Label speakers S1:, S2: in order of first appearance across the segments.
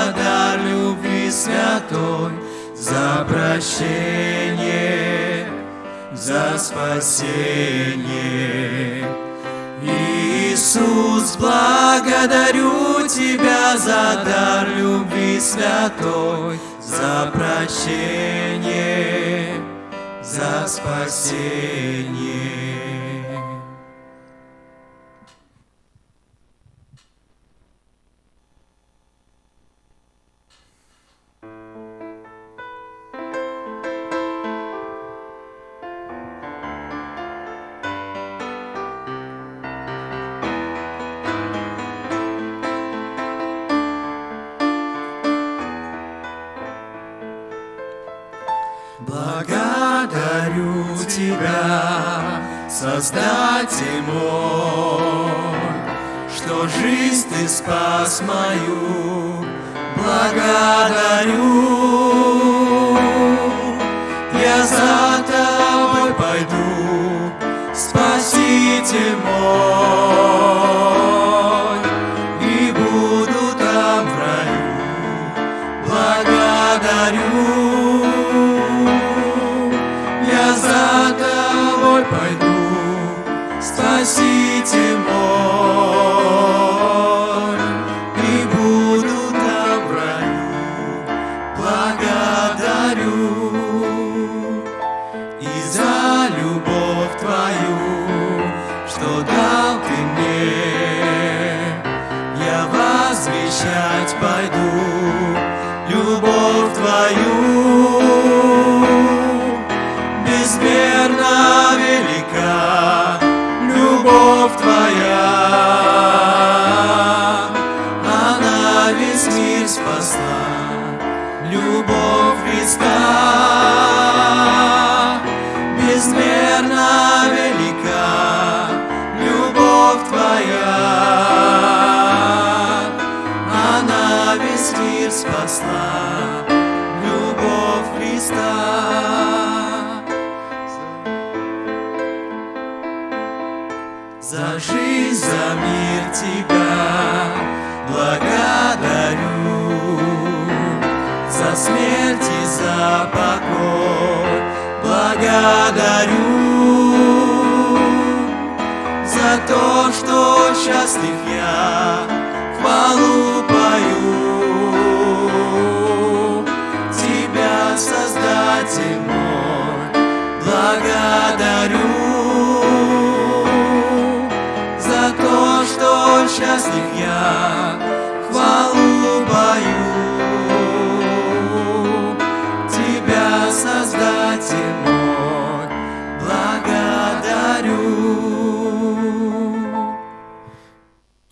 S1: за дар любви святой, за прощение, за спасение. Иисус, благодарю Тебя за дар любви святой, за прощение, за спасение. Создатель ему, что жизнь ты спас мою, благодарю. Я за тобой пойду, Спаситель мой.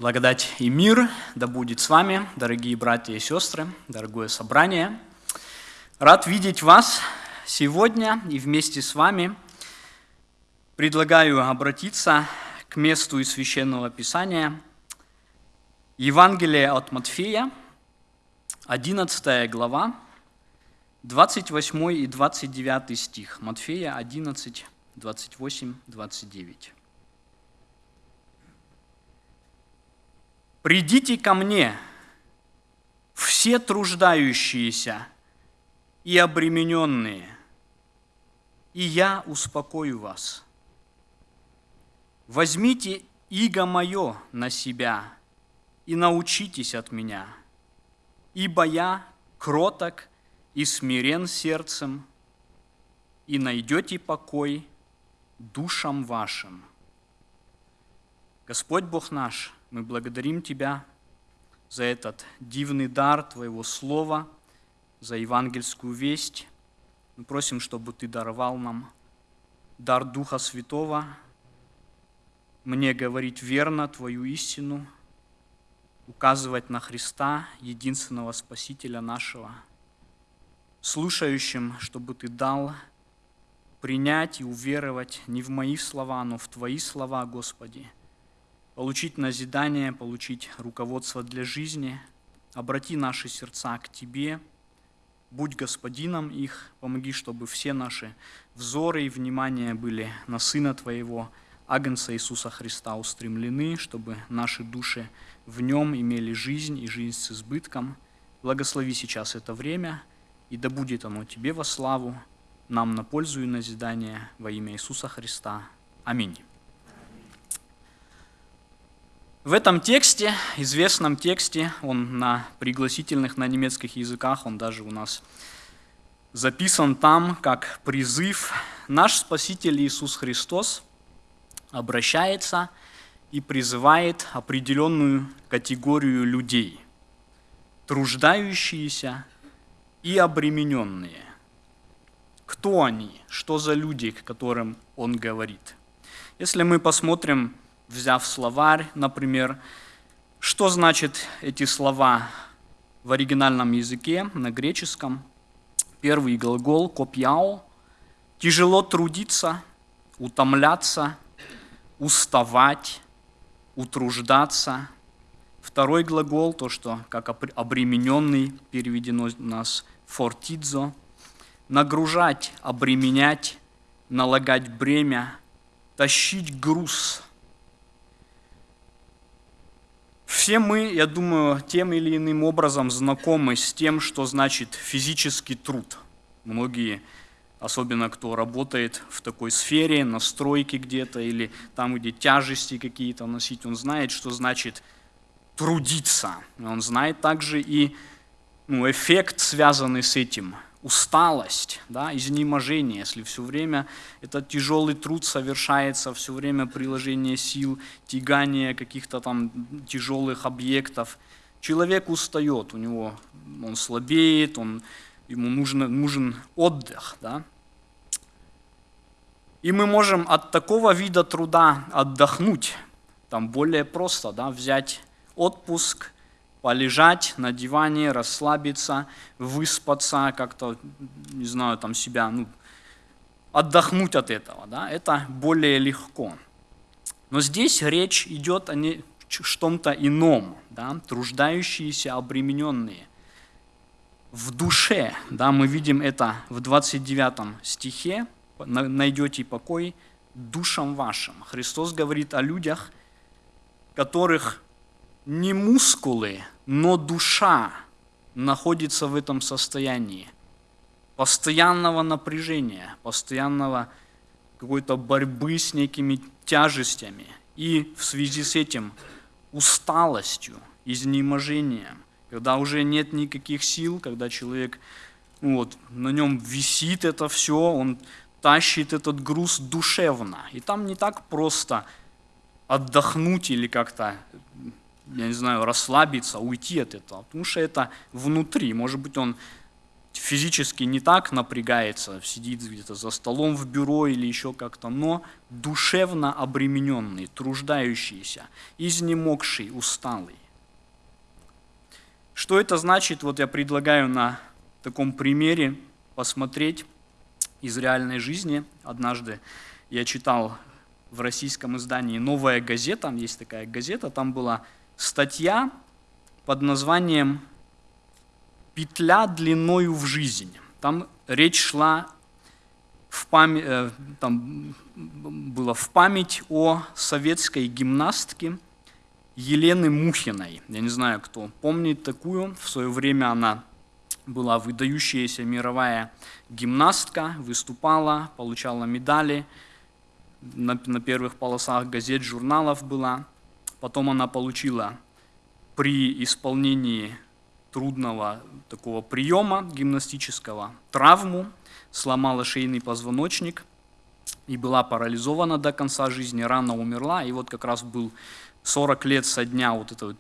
S2: Благодать и мир да будет с вами, дорогие братья и сестры, дорогое собрание. Рад видеть вас сегодня и вместе с вами. Предлагаю обратиться к месту из Священного Писания. Евангелие от Матфея, 11 глава, 28 и 29 стих. Матфея 11, 28, 29. «Придите ко мне, все труждающиеся и обремененные, и я успокою вас. Возьмите иго мое на себя и научитесь от меня, ибо я кроток и смирен сердцем, и найдете покой душам вашим. Господь Бог наш, мы благодарим Тебя за этот дивный дар Твоего Слова, за евангельскую весть. Мы просим, чтобы Ты даровал нам дар Духа Святого, мне говорить верно Твою истину, указывать на Христа, единственного Спасителя нашего, слушающим, чтобы Ты дал принять и уверовать не в мои слова, но в Твои слова, Господи – получить назидание, получить руководство для жизни. Обрати наши сердца к Тебе, будь господином их, помоги, чтобы все наши взоры и внимание были на Сына Твоего, Агнца Иисуса Христа устремлены, чтобы наши души в Нем имели жизнь и жизнь с избытком. Благослови сейчас это время, и да будет оно Тебе во славу, нам на пользу и назидание во имя Иисуса Христа. Аминь. В этом тексте, известном тексте, он на пригласительных на немецких языках, он даже у нас записан там как призыв. Наш Спаситель Иисус Христос обращается и призывает определенную категорию людей, труждающиеся и обремененные. Кто они? Что за люди, к которым он говорит? Если мы посмотрим взяв словарь, например, что значит эти слова в оригинальном языке, на греческом? Первый глагол «копьяо» – тяжело трудиться, утомляться, уставать, утруждаться. Второй глагол, то, что как обремененный переведено у нас «фортидзо», нагружать, обременять, налагать бремя, тащить груз – Все мы, я думаю, тем или иным образом знакомы с тем, что значит физический труд. Многие, особенно кто работает в такой сфере, на стройке где-то или там, где тяжести какие-то носить, он знает, что значит трудиться. Он знает также и ну, эффект, связанный с этим – усталость, да, изнеможение, если все время этот тяжелый труд совершается, все время приложение сил, тягание каких-то там тяжелых объектов, человек устает, у него он слабеет, он, ему нужен, нужен отдых. Да? И мы можем от такого вида труда отдохнуть, там более просто да, взять отпуск – полежать на диване, расслабиться, выспаться, как-то, не знаю, там себя, ну, отдохнуть от этого, да, это более легко. Но здесь речь идет о не, что-то ином, да, труждающиеся, обремененные. В душе, да, мы видим это в 29 стихе, найдете покой душам вашим. Христос говорит о людях, которых не мускулы, но душа находится в этом состоянии постоянного напряжения, постоянного какой-то борьбы с некими тяжестями и в связи с этим усталостью, изнеможением, когда уже нет никаких сил, когда человек, вот, на нем висит это все, он тащит этот груз душевно. И там не так просто отдохнуть или как-то я не знаю, расслабиться, уйти от этого, потому что это внутри. Может быть, он физически не так напрягается, сидит где-то за столом в бюро или еще как-то, но душевно обремененный, труждающийся, изнемогший, усталый. Что это значит? Вот я предлагаю на таком примере посмотреть из реальной жизни. Однажды я читал в российском издании «Новая газета», есть такая газета, там была статья под названием «Петля длиною в жизнь». Там речь шла в память, э, там было в память о советской гимнастке Елены Мухиной. Я не знаю, кто помнит такую. В свое время она была выдающаяся мировая гимнастка, выступала, получала медали, на, первых полосах газет, журналов была. Потом она получила при исполнении трудного такого приема гимнастического травму, сломала шейный позвоночник и была парализована до конца жизни, рано умерла. И вот как раз был 40 лет со дня вот этой вот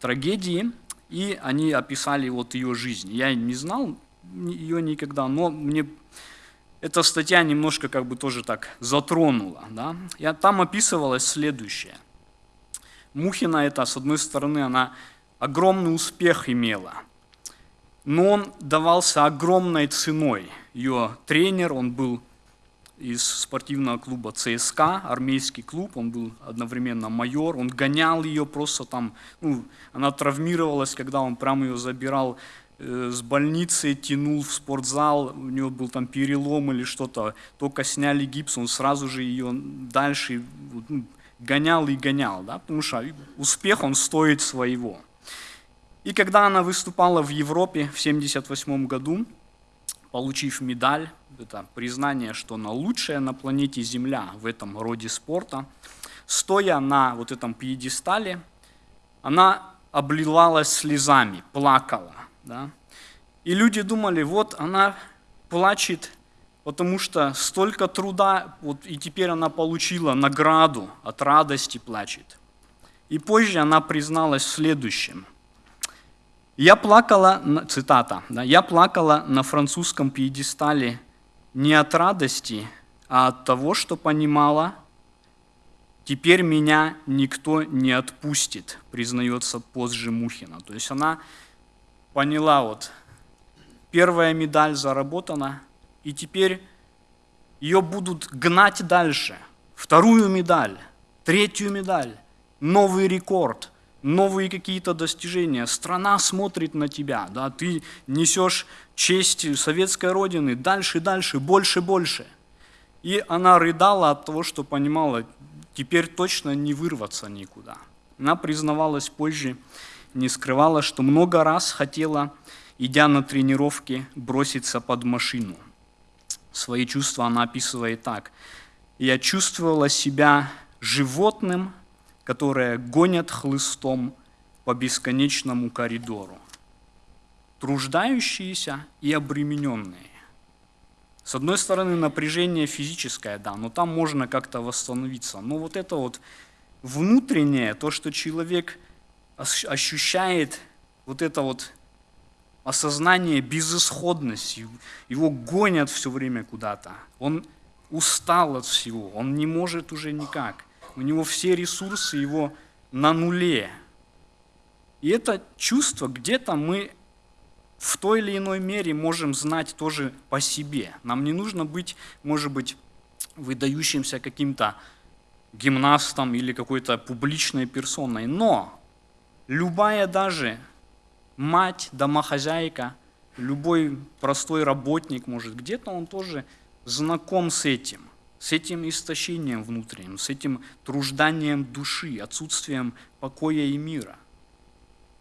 S2: трагедии, и они описали вот ее жизнь. Я не знал ее никогда, но мне эта статья немножко как бы тоже так затронула. Да? Я, там описывалось следующее. Мухина это, с одной стороны, она огромный успех имела, но он давался огромной ценой. Ее тренер, он был из спортивного клуба ЦСКА, армейский клуб, он был одновременно майор, он гонял ее просто там, ну, она травмировалась, когда он прям ее забирал э, с больницы, тянул в спортзал, у него был там перелом или что-то, только сняли гипс, он сразу же ее дальше ну, гонял и гонял, да, потому что успех, он стоит своего. И когда она выступала в Европе в 1978 году, получив медаль, это признание, что она лучшая на планете Земля в этом роде спорта, стоя на вот этом пьедестале, она обливалась слезами, плакала. Да? И люди думали, вот она плачет, потому что столько труда, вот, и теперь она получила награду, от радости плачет. И позже она призналась в следующем – я плакала, цитата, да, я плакала на французском пьедестале не от радости, а от того, что понимала, теперь меня никто не отпустит, признается позже Мухина. То есть она поняла, вот, первая медаль заработана, и теперь ее будут гнать дальше. Вторую медаль, третью медаль, новый рекорд – новые какие-то достижения, страна смотрит на тебя, да, ты несешь честь советской родины дальше, дальше, больше, больше. И она рыдала от того, что понимала, теперь точно не вырваться никуда. Она признавалась позже, не скрывала, что много раз хотела, идя на тренировки, броситься под машину. Свои чувства она описывает так. «Я чувствовала себя животным, которые гонят хлыстом по бесконечному коридору. Труждающиеся и обремененные. С одной стороны, напряжение физическое, да, но там можно как-то восстановиться. Но вот это вот внутреннее, то, что человек ощущает, вот это вот осознание безысходности, его гонят все время куда-то. Он устал от всего, он не может уже никак у него все ресурсы его на нуле. И это чувство где-то мы в той или иной мере можем знать тоже по себе. Нам не нужно быть, может быть, выдающимся каким-то гимнастом или какой-то публичной персоной. Но любая даже мать, домохозяйка, любой простой работник, может, где-то он тоже знаком с этим – с этим истощением внутренним, с этим тружданием души, отсутствием покоя и мира.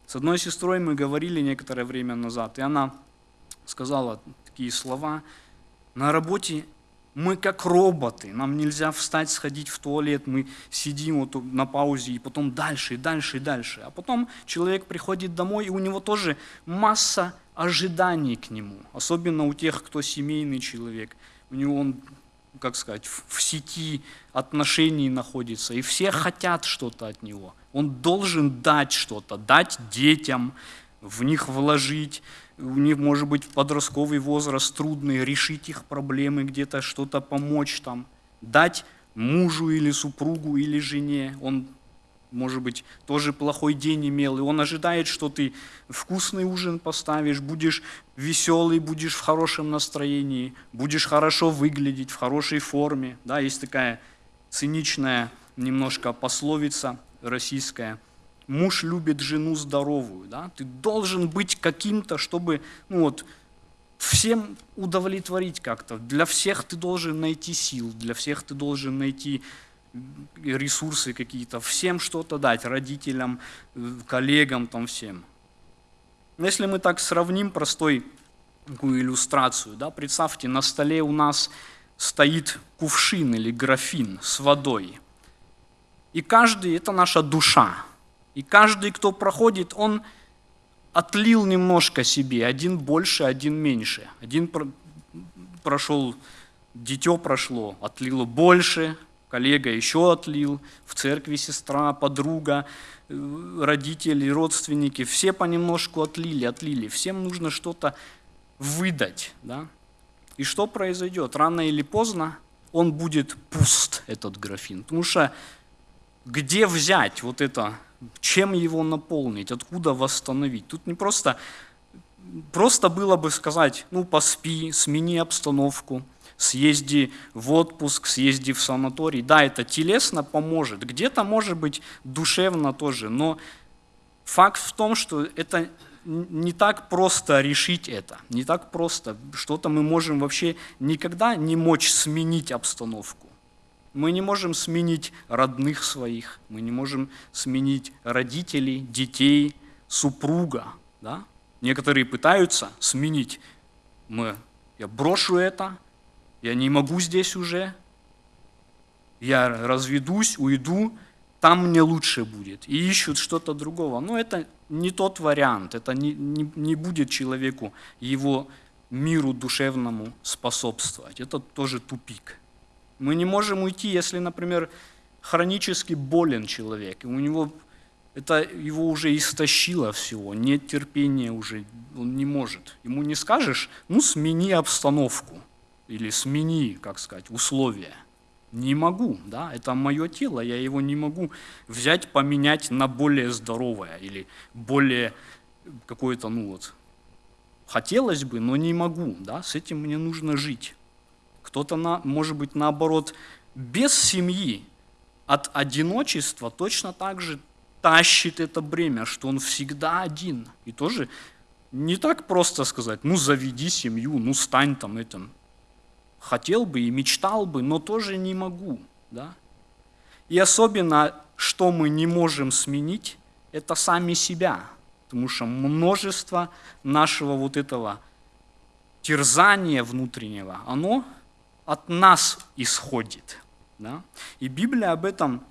S2: С одной сестрой мы говорили некоторое время назад, и она сказала такие слова, на работе мы как роботы, нам нельзя встать, сходить в туалет, мы сидим вот на паузе и потом дальше, и дальше, и дальше. А потом человек приходит домой, и у него тоже масса ожиданий к нему, особенно у тех, кто семейный человек. У него он как сказать, в сети отношений находится, и все хотят что-то от него. Он должен дать что-то, дать детям, в них вложить, у них может быть подростковый возраст трудный, решить их проблемы, где-то что-то помочь там, дать мужу или супругу или жене. Он может быть, тоже плохой день имел, и он ожидает, что ты вкусный ужин поставишь, будешь веселый, будешь в хорошем настроении, будешь хорошо выглядеть, в хорошей форме. Да, есть такая циничная немножко пословица российская. Муж любит жену здоровую, да? Ты должен быть каким-то, чтобы, ну вот, всем удовлетворить как-то. Для всех ты должен найти сил, для всех ты должен найти ресурсы какие-то, всем что-то дать, родителям, э, коллегам, там всем. Если мы так сравним простой такую иллюстрацию, да, представьте, на столе у нас стоит кувшин или графин с водой. И каждый – это наша душа. И каждый, кто проходит, он отлил немножко себе, один больше, один меньше. Один прошел, дитё прошло, отлило больше, коллега еще отлил, в церкви сестра, подруга, э, родители, родственники, все понемножку отлили, отлили. Всем нужно что-то выдать. Да? И что произойдет? Рано или поздно он будет пуст, этот графин. Потому что где взять вот это, чем его наполнить, откуда восстановить? Тут не просто, просто было бы сказать, ну поспи, смени обстановку, съезди в отпуск, съезди в санаторий. Да, это телесно поможет, где-то может быть душевно тоже, но факт в том, что это не так просто решить это, не так просто. Что-то мы можем вообще никогда не мочь сменить обстановку. Мы не можем сменить родных своих, мы не можем сменить родителей, детей, супруга. Да? Некоторые пытаются сменить. Мы, я брошу это, я не могу здесь уже, я разведусь, уйду, там мне лучше будет. И ищут что-то другого. Но это не тот вариант, это не, не, не будет человеку, его миру душевному способствовать. Это тоже тупик. Мы не можем уйти, если, например, хронически болен человек, и у него это его уже истощило всего, нет терпения уже, он не может. Ему не скажешь, ну смени обстановку или смени, как сказать, условия. Не могу, да, это мое тело, я его не могу взять, поменять на более здоровое или более какое-то, ну вот, хотелось бы, но не могу, да, с этим мне нужно жить. Кто-то, на, может быть, наоборот, без семьи, от одиночества точно так же тащит это бремя, что он всегда один. И тоже не так просто сказать, ну заведи семью, ну стань там этим хотел бы и мечтал бы, но тоже не могу. Да? И особенно, что мы не можем сменить, это сами себя. Потому что множество нашего вот этого терзания внутреннего, оно от нас исходит. Да? И Библия об этом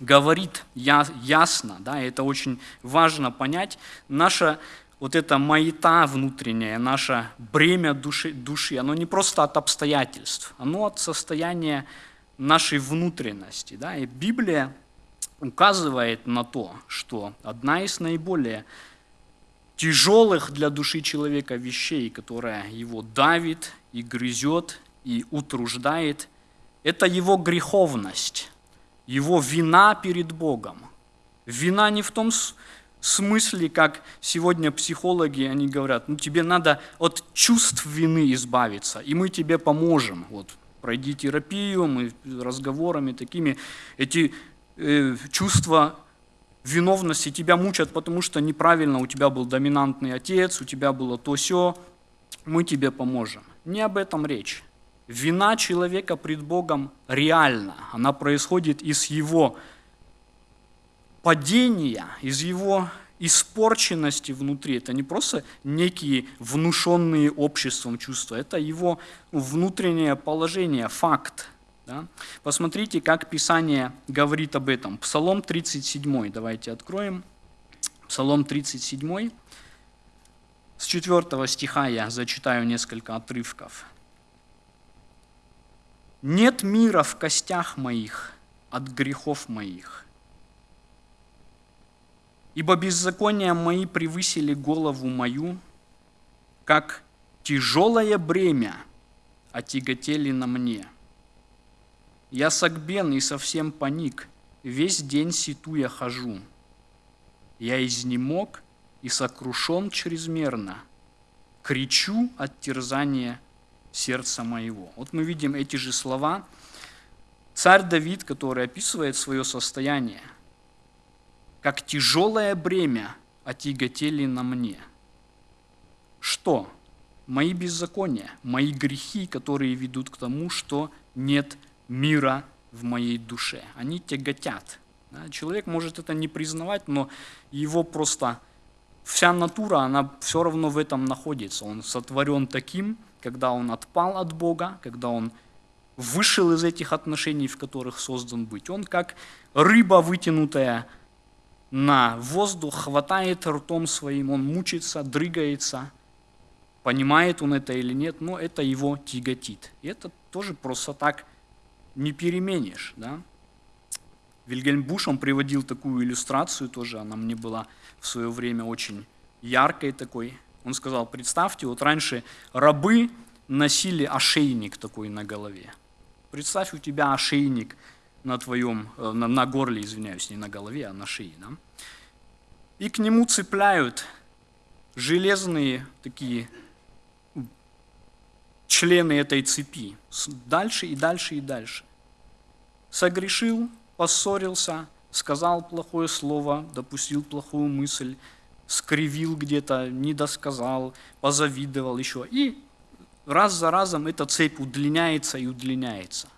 S2: говорит ясно, да, и это очень важно понять. Наша вот эта маята внутренняя, наше бремя души, души, оно не просто от обстоятельств, оно от состояния нашей внутренности. Да? И Библия указывает на то, что одна из наиболее тяжелых для души человека вещей, которая его давит и грызет и утруждает, это его греховность, его вина перед Богом. Вина не в том смысле, как сегодня психологи, они говорят, ну тебе надо от чувств вины избавиться, и мы тебе поможем. Вот, пройди терапию, мы разговорами такими, эти э, чувства виновности тебя мучат, потому что неправильно у тебя был доминантный отец, у тебя было то все, мы тебе поможем. Не об этом речь. Вина человека пред Богом реальна, она происходит из его падения, из его испорченности внутри. Это не просто некие внушенные обществом чувства, это его внутреннее положение, факт. Да? Посмотрите, как Писание говорит об этом. Псалом 37, давайте откроем. Псалом 37, с 4 стиха я зачитаю несколько отрывков. «Нет мира в костях моих от грехов моих, Ибо беззакония мои превысили голову мою, как тяжелое бремя отяготели на мне. Я согбен и совсем паник, весь день ситуя хожу. Я изнемог и сокрушен чрезмерно, кричу от терзания сердца моего. Вот мы видим эти же слова царь Давид, который описывает свое состояние, как тяжелое бремя отяготели на мне. Что? Мои беззакония, мои грехи, которые ведут к тому, что нет мира в моей душе. Они тяготят. Человек может это не признавать, но его просто вся натура, она все равно в этом находится. Он сотворен таким, когда он отпал от Бога, когда он вышел из этих отношений, в которых создан быть. Он как рыба, вытянутая на воздух, хватает ртом своим, он мучится, дрыгается, понимает он это или нет, но это его тяготит. И это тоже просто так не переменишь. Да? Вильгельм Буш, он приводил такую иллюстрацию тоже, она мне была в свое время очень яркой такой. Он сказал, представьте, вот раньше рабы носили ошейник такой на голове. Представь, у тебя ошейник на твоем, э, на, на горле, извиняюсь, не на голове, а на шее. Да? И к нему цепляют железные такие члены этой цепи. Дальше и дальше и дальше. Согрешил, поссорился, сказал плохое слово, допустил плохую мысль, скривил где-то, не досказал, позавидовал еще. И раз за разом эта цепь удлиняется и удлиняется.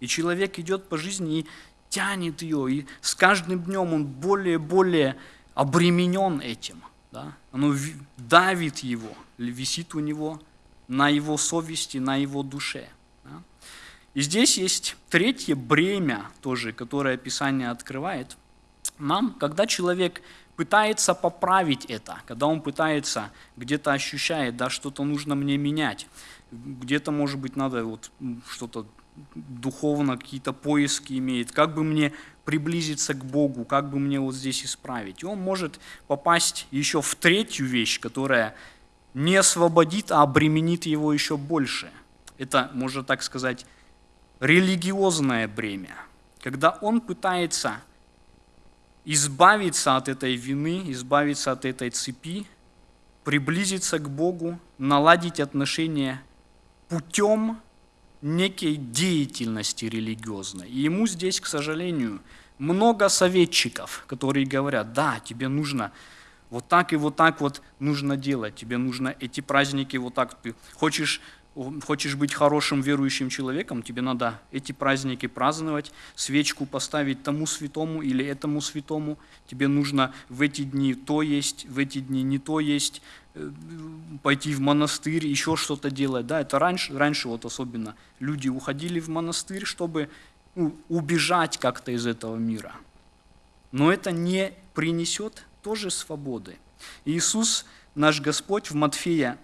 S2: И человек идет по жизни и тянет ее, и с каждым днем он более и более обременен этим. Да? Оно давит его, висит у него на его совести, на его душе. Да? И здесь есть третье бремя тоже, которое Писание открывает нам, когда человек пытается поправить это, когда он пытается, где-то ощущает, да, что-то нужно мне менять, где-то, может быть, надо вот что-то духовно, какие-то поиски имеет, как бы мне приблизиться к Богу, как бы мне вот здесь исправить. И он может попасть еще в третью вещь, которая не освободит, а обременит его еще больше. Это, можно так сказать, религиозное бремя, когда он пытается избавиться от этой вины, избавиться от этой цепи, приблизиться к Богу, наладить отношения путем некой деятельности религиозной. И ему здесь, к сожалению, много советчиков, которые говорят, да, тебе нужно вот так и вот так вот нужно делать, тебе нужно эти праздники вот так, ты хочешь хочешь быть хорошим верующим человеком, тебе надо эти праздники праздновать, свечку поставить тому святому или этому святому, тебе нужно в эти дни то есть, в эти дни не то есть, э, пойти в монастырь, еще что-то делать. Да, это раньше, раньше вот особенно люди уходили в монастырь, чтобы ну, убежать как-то из этого мира. Но это не принесет тоже свободы. Иисус, наш Господь, в Матфея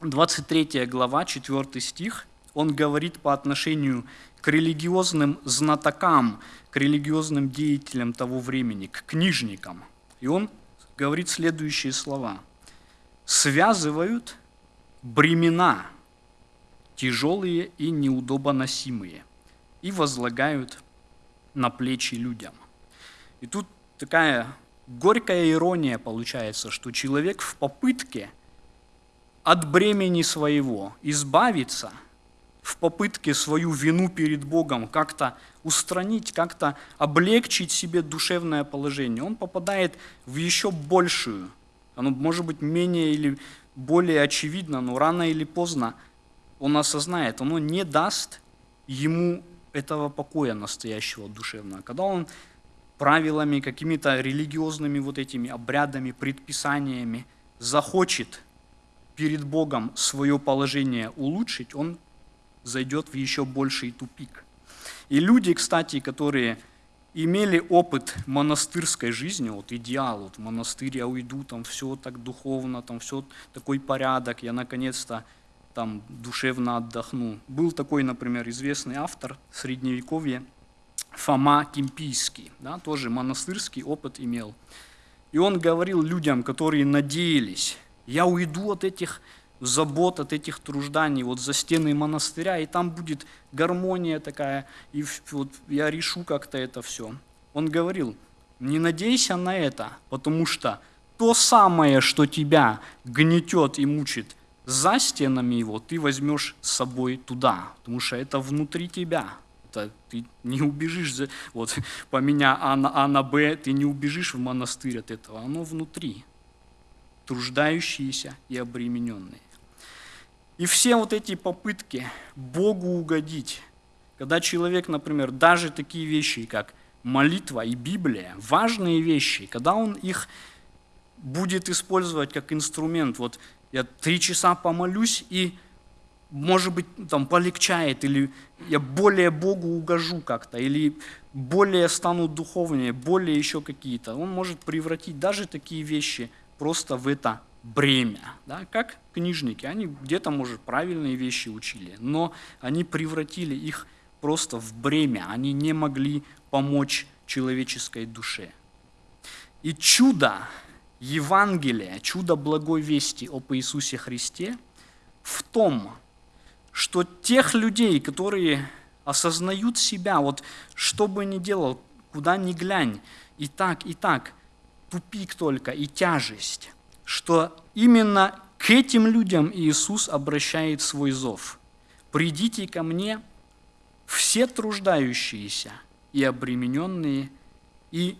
S2: 23 глава, 4 стих, он говорит по отношению к религиозным знатокам, к религиозным деятелям того времени, к книжникам. И он говорит следующие слова. «Связывают бремена, тяжелые и неудобоносимые, и возлагают на плечи людям». И тут такая горькая ирония получается, что человек в попытке – от бремени своего, избавиться в попытке свою вину перед Богом как-то устранить, как-то облегчить себе душевное положение, он попадает в еще большую, оно может быть менее или более очевидно, но рано или поздно он осознает, оно не даст ему этого покоя настоящего душевного. Когда он правилами, какими-то религиозными вот этими обрядами, предписаниями захочет перед Богом свое положение улучшить, он зайдет в еще больший тупик. И люди, кстати, которые имели опыт монастырской жизни, вот идеал, вот в монастырь я уйду, там все так духовно, там все такой порядок, я наконец-то там душевно отдохну. Был такой, например, известный автор Средневековья, Фома Кимпийский, да, тоже монастырский опыт имел. И он говорил людям, которые надеялись я уйду от этих забот, от этих тружданий, вот за стены монастыря, и там будет гармония такая, и вот я решу как-то это все. Он говорил, не надейся на это, потому что то самое, что тебя гнетет и мучит за стенами его, ты возьмешь с собой туда, потому что это внутри тебя, как-то ты не убежишь, за- вот по меня А на, а на Б, ты не убежишь в монастырь от этого, оно внутри, труждающиеся и обремененные. И все вот эти попытки Богу угодить, когда человек, например, даже такие вещи, как молитва и Библия, важные вещи, когда он их будет использовать как инструмент, вот я три часа помолюсь и, может быть, там полегчает, или я более Богу угожу как-то, или более стану духовнее, более еще какие-то. Он может превратить даже такие вещи просто в это бремя. Да? Как книжники, они где-то, может, правильные вещи учили, но они превратили их просто в бремя, они не могли помочь человеческой душе. И чудо Евангелия, чудо благой вести об Иисусе Христе в том, что тех людей, которые осознают себя, вот что бы ни делал, куда ни глянь, и так, и так, тупик только и тяжесть, что именно к этим людям Иисус обращает свой зов. «Придите ко мне, все труждающиеся и обремененные, и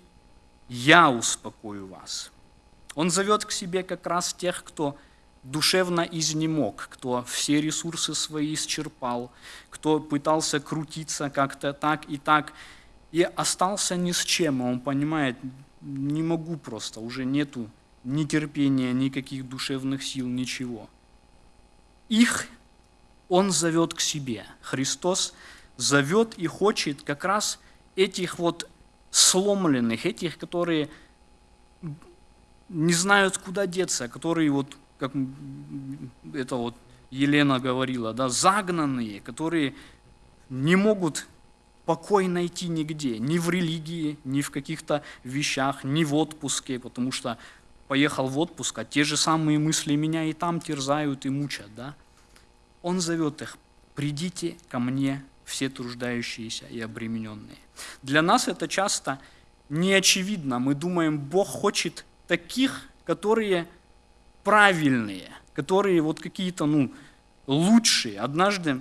S2: я успокою вас». Он зовет к себе как раз тех, кто душевно изнемог, кто все ресурсы свои исчерпал, кто пытался крутиться как-то так и так, и остался ни с чем, он понимает, не могу просто, уже нету ни терпения, никаких душевных сил, ничего. Их он зовет к себе. Христос зовет и хочет как раз этих вот сломленных, этих, которые не знают, куда деться, которые вот, как это вот Елена говорила, да, загнанные, которые не могут покой найти нигде, ни в религии, ни в каких-то вещах, ни в отпуске, потому что поехал в отпуск, а те же самые мысли меня и там терзают и мучат. Да? Он зовет их, придите ко мне все труждающиеся и обремененные. Для нас это часто не очевидно. Мы думаем, Бог хочет таких, которые правильные, которые вот какие-то ну, лучшие. Однажды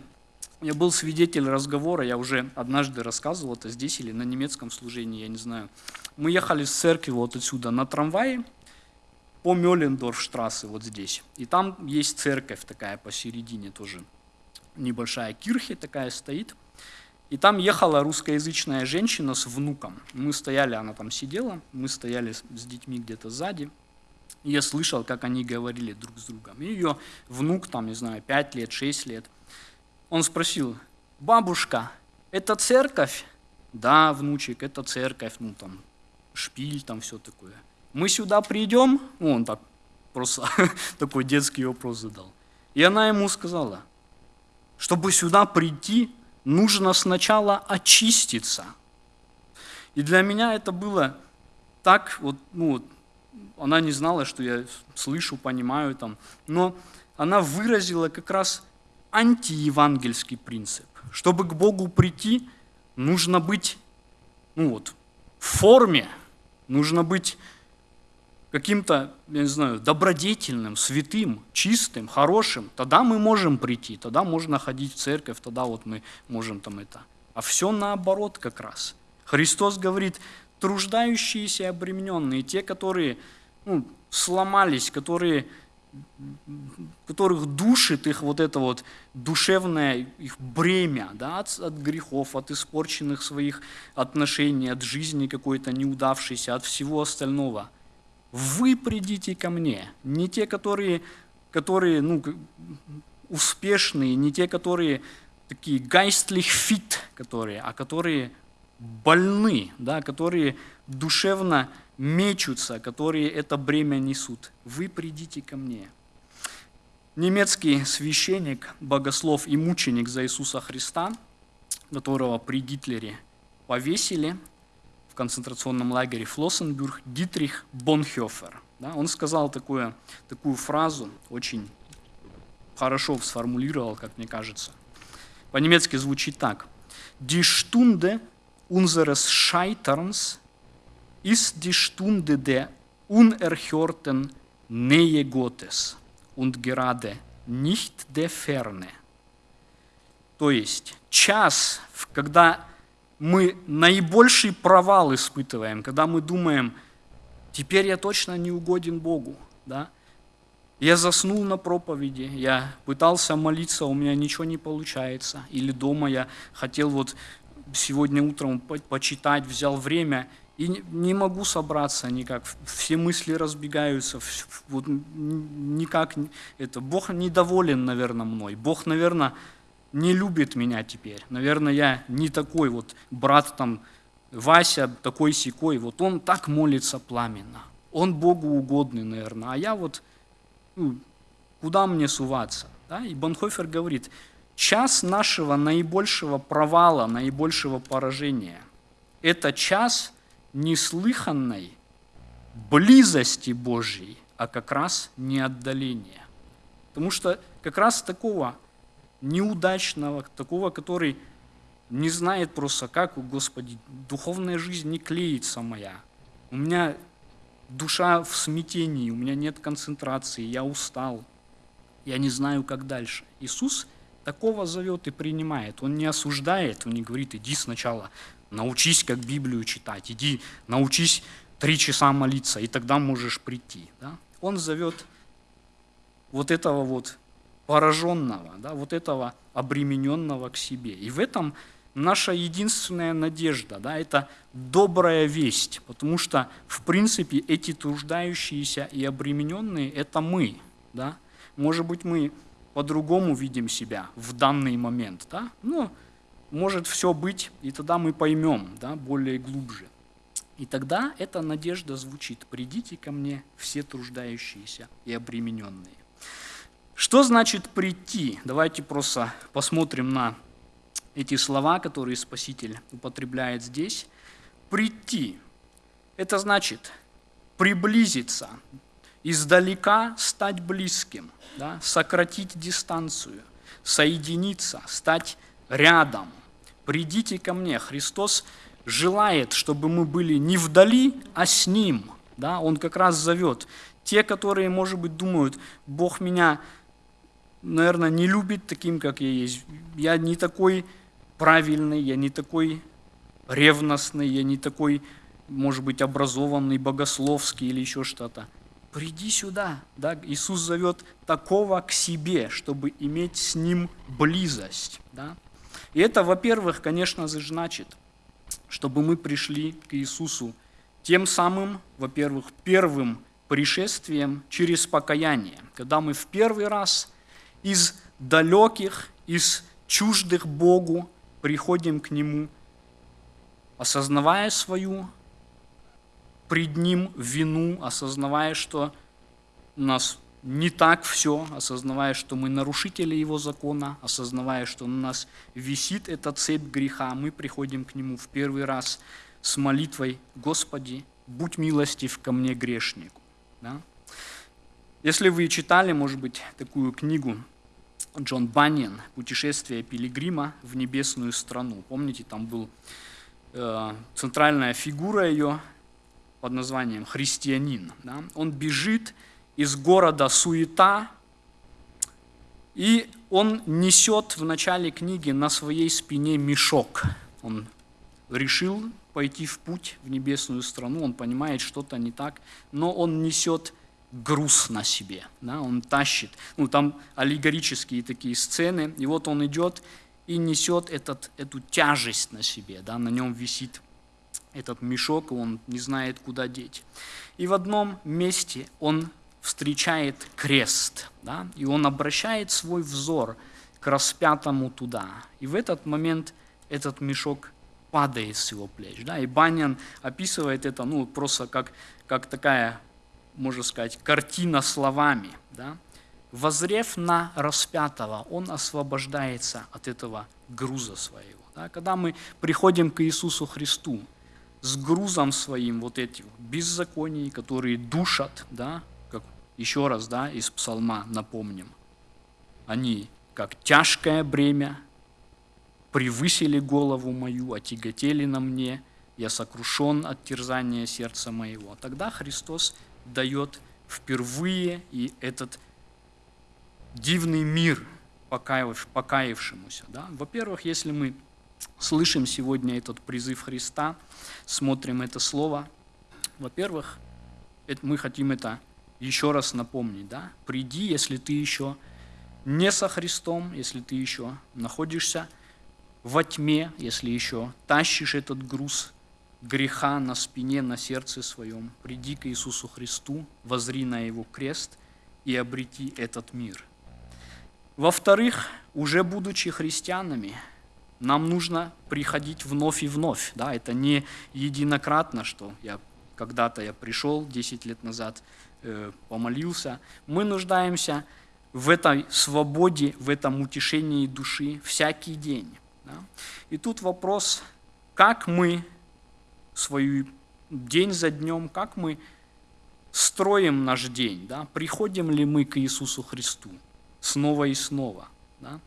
S2: я был свидетель разговора, я уже однажды рассказывал это здесь или на немецком служении, я не знаю. Мы ехали с церкви вот отсюда на трамвае по Мёлендорфштрассе вот здесь. И там есть церковь такая посередине тоже, небольшая кирхи такая стоит. И там ехала русскоязычная женщина с внуком. Мы стояли, она там сидела, мы стояли с детьми где-то сзади. Я слышал, как они говорили друг с другом. И ее внук, там, не знаю, 5 лет, 6 лет, он спросил, бабушка, это церковь? Да, внучек, это церковь, ну там, шпиль, там все такое. Мы сюда придем? Ну, он так просто такой детский вопрос задал. И она ему сказала, чтобы сюда прийти, нужно сначала очиститься. И для меня это было так, вот, ну, она не знала, что я слышу, понимаю там, но она выразила как раз антиевангельский принцип. Чтобы к Богу прийти, нужно быть ну вот, в форме, нужно быть каким-то, я не знаю, добродетельным, святым, чистым, хорошим. Тогда мы можем прийти, тогда можно ходить в церковь, тогда вот мы можем там это. А все наоборот как раз. Христос говорит, труждающиеся и обремененные, те, которые ну, сломались, которые которых душит их вот это вот душевное их бремя да, от, от грехов, от испорченных своих отношений, от жизни какой-то неудавшейся, от всего остального. Вы придите ко мне, не те, которые, которые ну, успешные, не те, которые такие geistlich fit, которые, а которые больны, да, которые душевно мечутся, которые это бремя несут. Вы придите ко мне. Немецкий священник, богослов и мученик за Иисуса Христа, которого при Гитлере повесили в концентрационном лагере Флоссенбюрг, Дитрих Бонхёфер. Да, он сказал такую, такую фразу, очень хорошо сформулировал, как мне кажется. По-немецки звучит так. Die Stunde unseres Scheiterns ist die Stunde der unerhörten Nähe Gottes und gerade nicht der Ferne. То есть час, когда мы наибольший провал испытываем, когда мы думаем, теперь я точно не угоден Богу, да? Я заснул на проповеди, я пытался молиться, у меня ничего не получается. Или дома я хотел вот сегодня утром по- почитать, взял время и не- могу собраться никак. Все мысли разбегаются, вот никак это. Бог недоволен, наверное, мной. Бог, наверное, не любит меня теперь. Наверное, я не такой вот брат там Вася такой секой. Вот он так молится пламенно. Он Богу угодный, наверное. А я вот ну, куда мне суваться? Да? И Бонхофер говорит, час нашего наибольшего провала, наибольшего поражения – это час неслыханной близости Божьей, а как раз не отдаления. Потому что как раз такого неудачного, такого, который не знает просто, как, Господи, духовная жизнь не клеится моя. У меня душа в смятении, у меня нет концентрации, я устал, я не знаю, как дальше. Иисус такого зовет и принимает. Он не осуждает, он не говорит, иди сначала научись, как Библию читать, иди научись три часа молиться, и тогда можешь прийти. Да? Он зовет вот этого вот пораженного, да, вот этого обремененного к себе. И в этом наша единственная надежда, да, это добрая весть, потому что, в принципе, эти труждающиеся и обремененные – это мы. Да? Может быть, мы по-другому видим себя в данный момент, да? но может все быть, и тогда мы поймем да, более глубже. И тогда эта надежда звучит «Придите ко мне, все труждающиеся и обремененные». Что значит прийти? Давайте просто посмотрим на эти слова, которые Спаситель употребляет здесь. Прийти – это значит приблизиться, издалека стать близким, да? сократить дистанцию, соединиться, стать рядом. Придите ко мне. Христос желает, чтобы мы были не вдали, а с Ним. Да? Он как раз зовет. Те, которые, может быть, думают, Бог меня наверное, не любит таким, как я есть. Я не такой правильный, я не такой ревностный, я не такой, может быть, образованный, богословский или еще что-то. Приди сюда. Да? Иисус зовет такого к себе, чтобы иметь с Ним близость. Да? И это, во-первых, конечно же, значит, чтобы мы пришли к Иисусу тем самым, во-первых, первым пришествием через покаяние, когда мы в первый раз из далеких, из чуждых Богу приходим к Нему, осознавая свою пред Ним вину, осознавая, что нас не так все, осознавая, что мы нарушители Его закона, осознавая, что на нас висит эта цепь греха, мы приходим к Нему в первый раз с молитвой «Господи, будь милостив ко мне грешнику». Да? Если вы читали, может быть, такую книгу Джон Баннин «Путешествие пилигрима в небесную страну». Помните, там был э, центральная фигура ее под названием христианин. Да? Он бежит из города суета, и он несет в начале книги на своей спине мешок. Он решил пойти в путь в небесную страну, он понимает, что-то не так, но он несет груз на себе, да, он тащит. Ну, там аллегорические такие сцены, и вот он идет и несет этот, эту тяжесть на себе, да, на нем висит этот мешок, и он не знает, куда деть. И в одном месте он встречает крест, да, и он обращает свой взор к распятому туда. И в этот момент этот мешок падает с его плеч. Да, и Банян описывает это ну, просто как, как такая можно сказать, картина словами. Да? Возрев на распятого, он освобождается от этого груза своего. Да? Когда мы приходим к Иисусу Христу с грузом своим вот этих беззаконий, которые душат, да? Еще раз да, из псалма напомним, они как тяжкое бремя превысили голову мою, отяготели на мне, я сокрушен от терзания сердца моего. Тогда Христос дает впервые и этот дивный мир покаявшемуся. Да? Во-первых, если мы слышим сегодня этот призыв Христа, смотрим это слово, во-первых, мы хотим это еще раз напомнить. Да? Приди, если ты еще не со Христом, если ты еще находишься во тьме, если еще тащишь этот груз греха на спине, на сердце своем, приди к Иисусу Христу, возри на Его крест и обрети этот мир. Во-вторых, уже будучи христианами, нам нужно приходить вновь и вновь. Да? Это не единократно, что я когда-то я пришел 10 лет назад, помолился. Мы нуждаемся в этой свободе, в этом утешении души всякий день. да. И тут вопрос, как мы свою день за днем, как мы строим наш день, да? приходим ли мы к Иисусу Христу снова и снова. Да?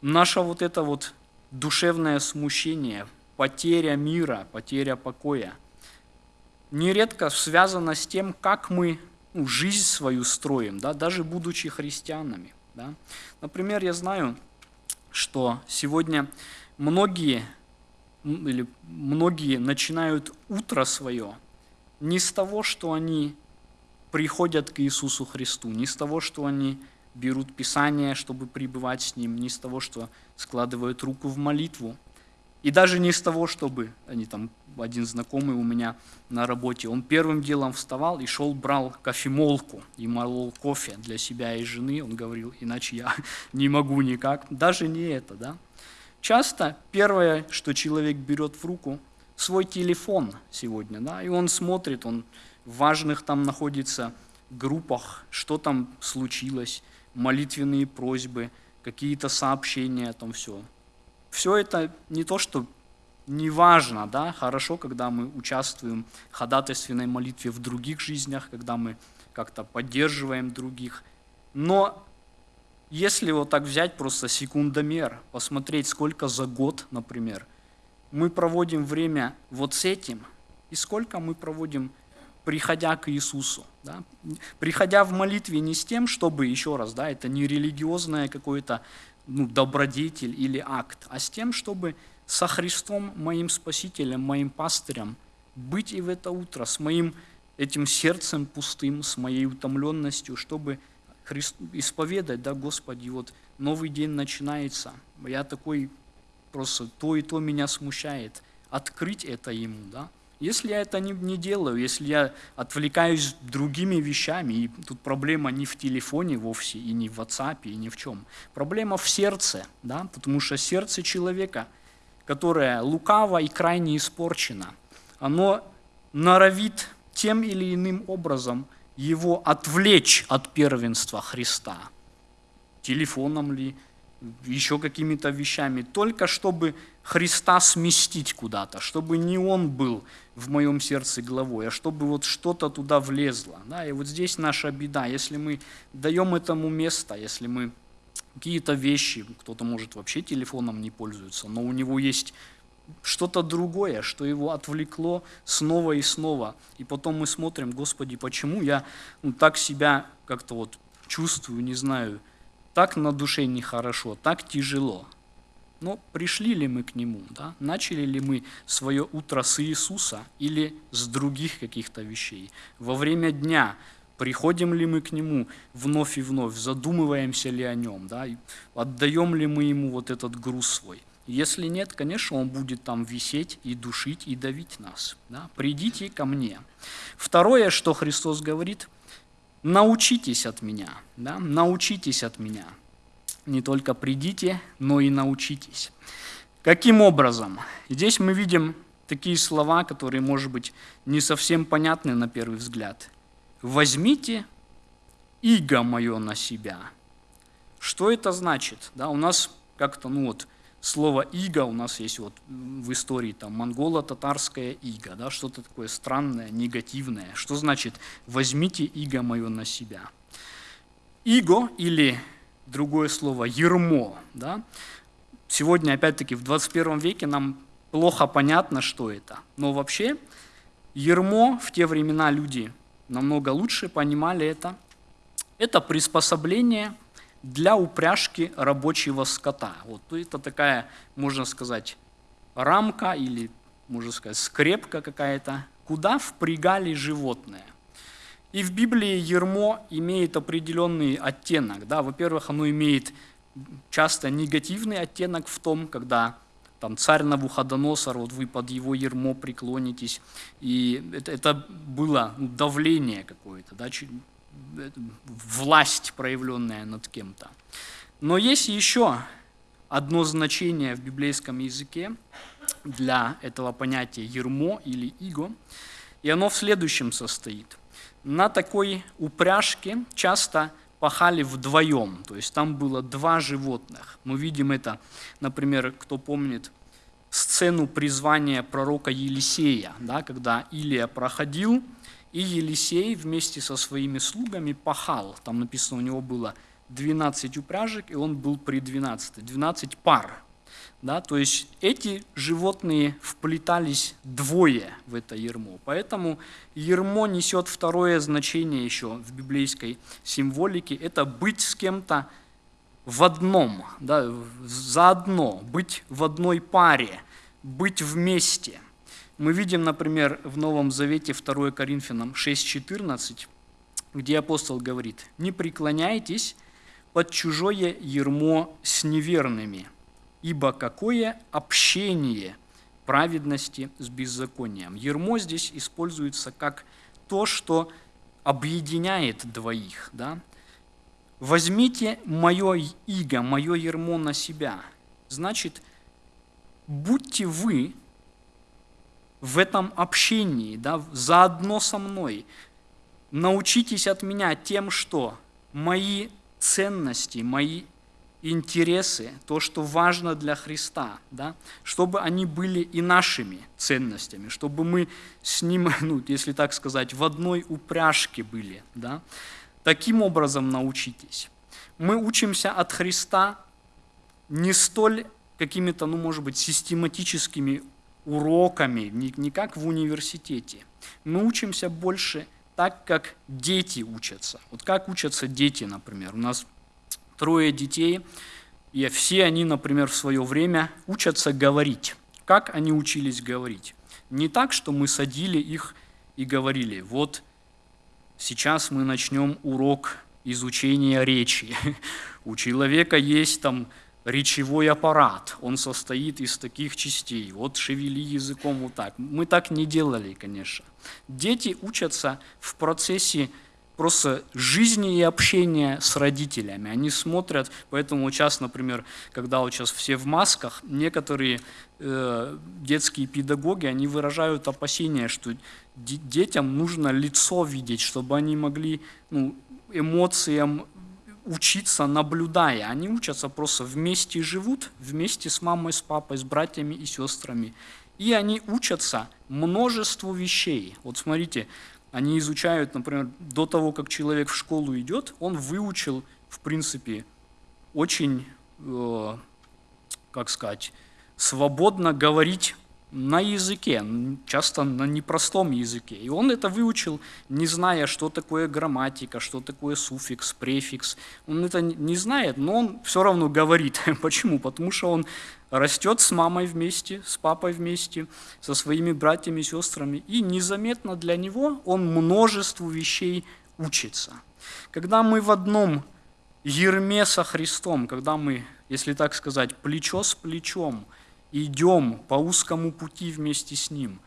S2: Наше вот это вот душевное смущение, потеря мира, потеря покоя, нередко связано с тем, как мы ну, жизнь свою строим, да? даже будучи христианами. Да? Например, я знаю, что сегодня многие или многие начинают утро свое не с того, что они приходят к Иисусу Христу, не с того, что они берут Писание, чтобы пребывать с Ним, не с того, что складывают руку в молитву, и даже не с того, чтобы, они там, один знакомый у меня на работе, он первым делом вставал и шел, брал кофемолку и молол кофе для себя и жены, он говорил, иначе я не могу никак, даже не это, да. Часто первое, что человек берет в руку, свой телефон сегодня, да, и он смотрит, он в важных там находится группах, что там случилось, молитвенные просьбы, какие-то сообщения, там все. Все это не то, что не важно, да, хорошо, когда мы участвуем в ходатайственной молитве в других жизнях, когда мы как-то поддерживаем других, но если вот так взять просто секундомер, посмотреть, сколько за год, например, мы проводим время вот с этим, и сколько мы проводим, приходя к Иисусу. Да? Приходя в молитве не с тем, чтобы, еще раз, да, это не религиозное какое-то ну, добродетель или акт, а с тем, чтобы со Христом, моим Спасителем, моим пастырем, быть и в это утро, с моим этим сердцем пустым, с моей утомленностью, чтобы Христ, исповедать, да, Господи, вот новый день начинается, я такой просто то и то меня смущает, открыть это Ему, да. Если я это не, не делаю, если я отвлекаюсь другими вещами, и тут проблема не в телефоне вовсе, и не в WhatsApp, и ни в чем. Проблема в сердце, да, потому что сердце человека, которое лукаво и крайне испорчено, оно норовит тем или иным образом его отвлечь от первенства Христа. Телефоном ли, еще какими-то вещами, только чтобы Христа сместить куда-то, чтобы не Он был в моем сердце главой, а чтобы вот что-то туда влезло. Да? И вот здесь наша беда, если мы даем этому место, если мы какие-то вещи, кто-то может вообще телефоном не пользуется, но у него есть что-то другое, что его отвлекло снова и снова. И потом мы смотрим, Господи, почему я ну, так себя как-то вот чувствую, не знаю, так на душе нехорошо, так тяжело. Но пришли ли мы к Нему? Да? Начали ли мы свое утро с Иисуса или с других каких-то вещей? Во время дня приходим ли мы к Нему вновь и вновь, задумываемся ли о Нем, да? Отдаем ли мы Ему вот этот груз свой? Если нет, конечно, Он будет там висеть и душить, и давить нас. Да? Придите ко мне. Второе, что Христос говорит, научитесь от меня, да? научитесь от меня не только придите, но и научитесь. Каким образом? Здесь мы видим такие слова, которые, может быть, не совсем понятны на первый взгляд. «Возьмите иго мое на себя». Что это значит? Да, у нас как-то, ну вот, слово «иго» у нас есть вот в истории там монголо-татарское «иго», да, что-то такое странное, негативное. Что значит «возьмите иго мое на себя»? Иго или другое слово «ермо». Да? Сегодня, опять-таки, в 21 веке нам плохо понятно, что это. Но вообще ермо в те времена люди намного лучше понимали это. Это приспособление для упряжки рабочего скота. Вот это такая, можно сказать, рамка или, можно сказать, скрепка какая-то, куда впрягали животное. И в Библии ермо имеет определенный оттенок. Да? Во-первых, оно имеет часто негативный оттенок в том, когда там царь Навуходоносор, вот вы под его ермо преклонитесь, и это, это было ну, давление какое-то, да, власть, проявленная над кем-то. Но есть еще одно значение в библейском языке для этого понятия ермо или иго, и оно в следующем состоит. На такой упряжке часто пахали вдвоем, то есть там было два животных. Мы видим это, например, кто помнит сцену призвания пророка Елисея, да, когда Илия проходил, и Елисей вместе со своими слугами пахал. Там написано, у него было 12 упряжек, и он был при 12, 12 пар. Да, то есть эти животные вплетались двое в это ермо. Поэтому ермо несет второе значение еще в библейской символике. Это быть с кем-то в одном, да, заодно, быть в одной паре, быть вместе. Мы видим, например, в Новом Завете 2 Коринфянам 6.14, где апостол говорит, «Не преклоняйтесь под чужое ермо с неверными, ибо какое общение праведности с беззаконием». Ермо здесь используется как то, что объединяет двоих. Да? «Возьмите мое иго, мое ермо на себя». Значит, будьте вы в этом общении, да, заодно со мной. Научитесь от меня тем, что мои ценности, мои интересы, то, что важно для Христа, да, чтобы они были и нашими ценностями, чтобы мы с Ним, ну, если так сказать, в одной упряжке были. Да. Таким образом научитесь. Мы учимся от Христа не столь какими-то, ну, может быть, систематическими уроками, не, не как в университете. Мы учимся больше так, как дети учатся. Вот как учатся дети, например. У нас трое детей, и все они, например, в свое время учатся говорить. Как они учились говорить? Не так, что мы садили их и говорили, вот сейчас мы начнем урок изучения речи. У человека есть там речевой аппарат, он состоит из таких частей. Вот шевели языком вот так. Мы так не делали, конечно. Дети учатся в процессе просто жизни и общения с родителями. Они смотрят, поэтому сейчас, например, когда вот сейчас все в масках, некоторые э, детские педагоги, они выражают опасения, что детям нужно лицо видеть, чтобы они могли ну, эмоциям учиться, наблюдая. Они учатся просто вместе живут, вместе с мамой, с папой, с братьями и сестрами. И они учатся множеству вещей. Вот смотрите, они изучают, например, до того, как человек в школу идет, он выучил, в принципе, очень, э, как сказать, свободно говорить на языке, часто на непростом языке. И он это выучил, не зная, что такое грамматика, что такое суффикс, префикс. Он это не знает, но он все равно говорит. Почему? Потому что он растет с мамой вместе, с папой вместе, со своими братьями и сестрами. И незаметно для него он множеству вещей учится. Когда мы в одном ерме со Христом, когда мы, если так сказать, плечо с плечом – идем по узкому пути вместе с Ним.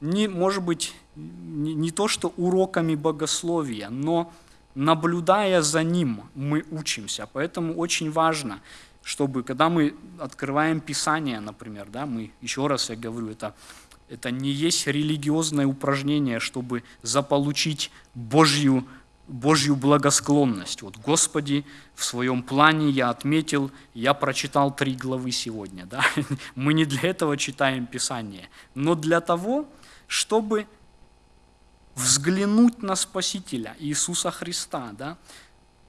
S2: Не, может быть, не, не то, что уроками богословия, но наблюдая за Ним, мы учимся. Поэтому очень важно, чтобы, когда мы открываем Писание, например, да, мы, еще раз я говорю, это, это не есть религиозное упражнение, чтобы заполучить Божью Божью благосклонность. Вот, Господи, в своем плане я отметил, я прочитал три главы сегодня. Да? Мы не для этого читаем Писание, но для того, чтобы взглянуть на Спасителя Иисуса Христа, да?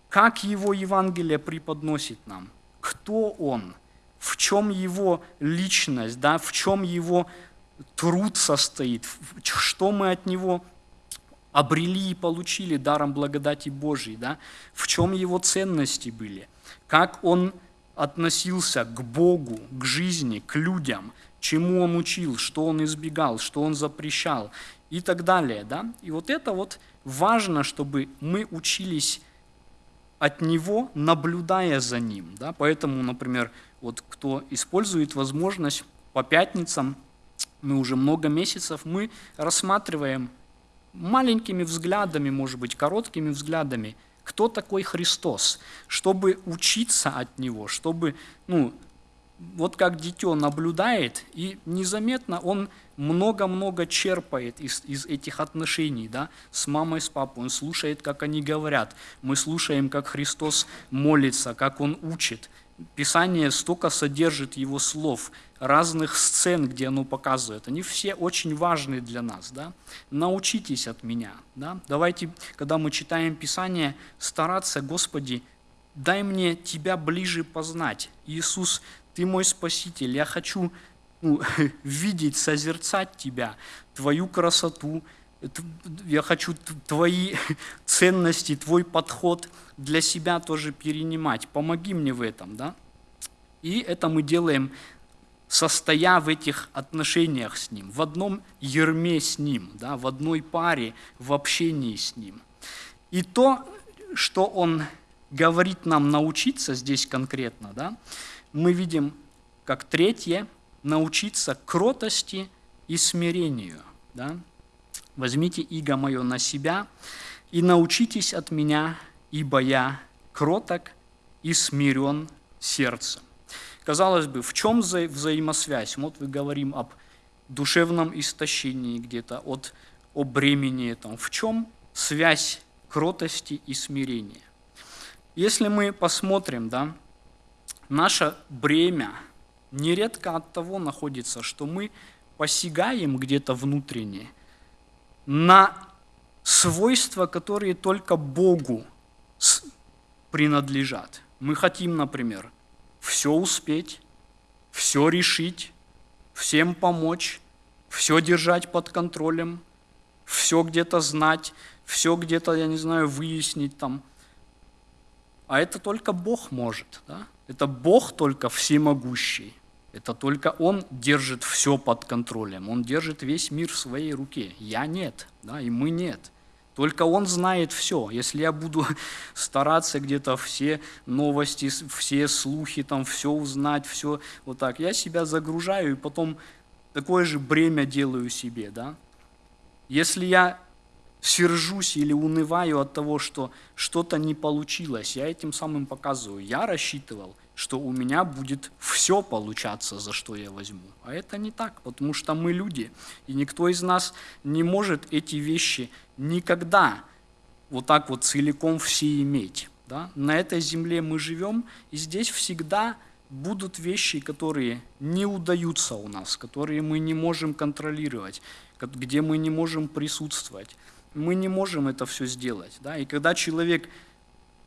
S2: как Его Евангелие преподносит нам, кто Он, в чем Его личность, да? в чем Его труд состоит, что мы от Него обрели и получили даром благодати Божьей, да? в чем его ценности были, как он относился к Богу, к жизни, к людям, чему он учил, что он избегал, что он запрещал и так далее. Да? И вот это вот важно, чтобы мы учились от него, наблюдая за ним. Да? Поэтому, например, вот кто использует возможность по пятницам, мы уже много месяцев, мы рассматриваем маленькими взглядами, может быть, короткими взглядами, кто такой Христос, чтобы учиться от Него, чтобы, ну, вот как дитё наблюдает, и незаметно он много-много черпает из, из этих отношений, да, с мамой, с папой. Он слушает, как они говорят. Мы слушаем, как Христос молится, как Он учит. Писание столько содержит Его слов, разных сцен, где оно показывает. Они все очень важны для нас. Да? Научитесь от меня. Да? Давайте, когда мы читаем Писание, стараться, Господи, дай мне Тебя ближе познать. Иисус, Ты мой Спаситель, я хочу ну, видеть, созерцать Тебя, Твою красоту, я хочу Твои ценности, Твой подход для себя тоже перенимать. Помоги мне в этом. Да? И это мы делаем состоя в этих отношениях с Ним, в одном ерме с Ним, да, в одной паре, в общении с Ним. И то, что Он говорит нам научиться здесь конкретно, да, мы видим, как третье, научиться кротости и смирению. Да? Возьмите иго мое на себя и научитесь от меня, ибо я кроток и смирен сердцем. Казалось бы, в чем вза взаимосвязь? Вот мы говорим об душевном истощении где-то, от, о бремени. Там. В чем связь кротости и смирения? Если мы посмотрим, да, наше бремя нередко от того находится, что мы посягаем где-то внутренне на свойства, которые только Богу принадлежат. Мы хотим, например, все успеть, все решить, всем помочь, все держать под контролем, все где-то знать, все где-то, я не знаю, выяснить там. А это только Бог может. Да? Это Бог только всемогущий. Это только Он держит все под контролем. Он держит весь мир в своей руке. Я нет, да, и мы нет. Только Он знает все. Если я буду стараться где-то все новости, все слухи, там все узнать, все вот так, я себя загружаю и потом такое же бремя делаю себе. Да? Если я сержусь или унываю от того, что что-то не получилось, я этим самым показываю. Я рассчитывал, что у меня будет все получаться, за что я возьму. А это не так, потому что мы люди, и никто из нас не может эти вещи никогда вот так вот целиком все иметь. Да? На этой земле мы живем, и здесь всегда будут вещи, которые не удаются у нас, которые мы не можем контролировать, где мы не можем присутствовать. Мы не можем это все сделать. Да? И когда человек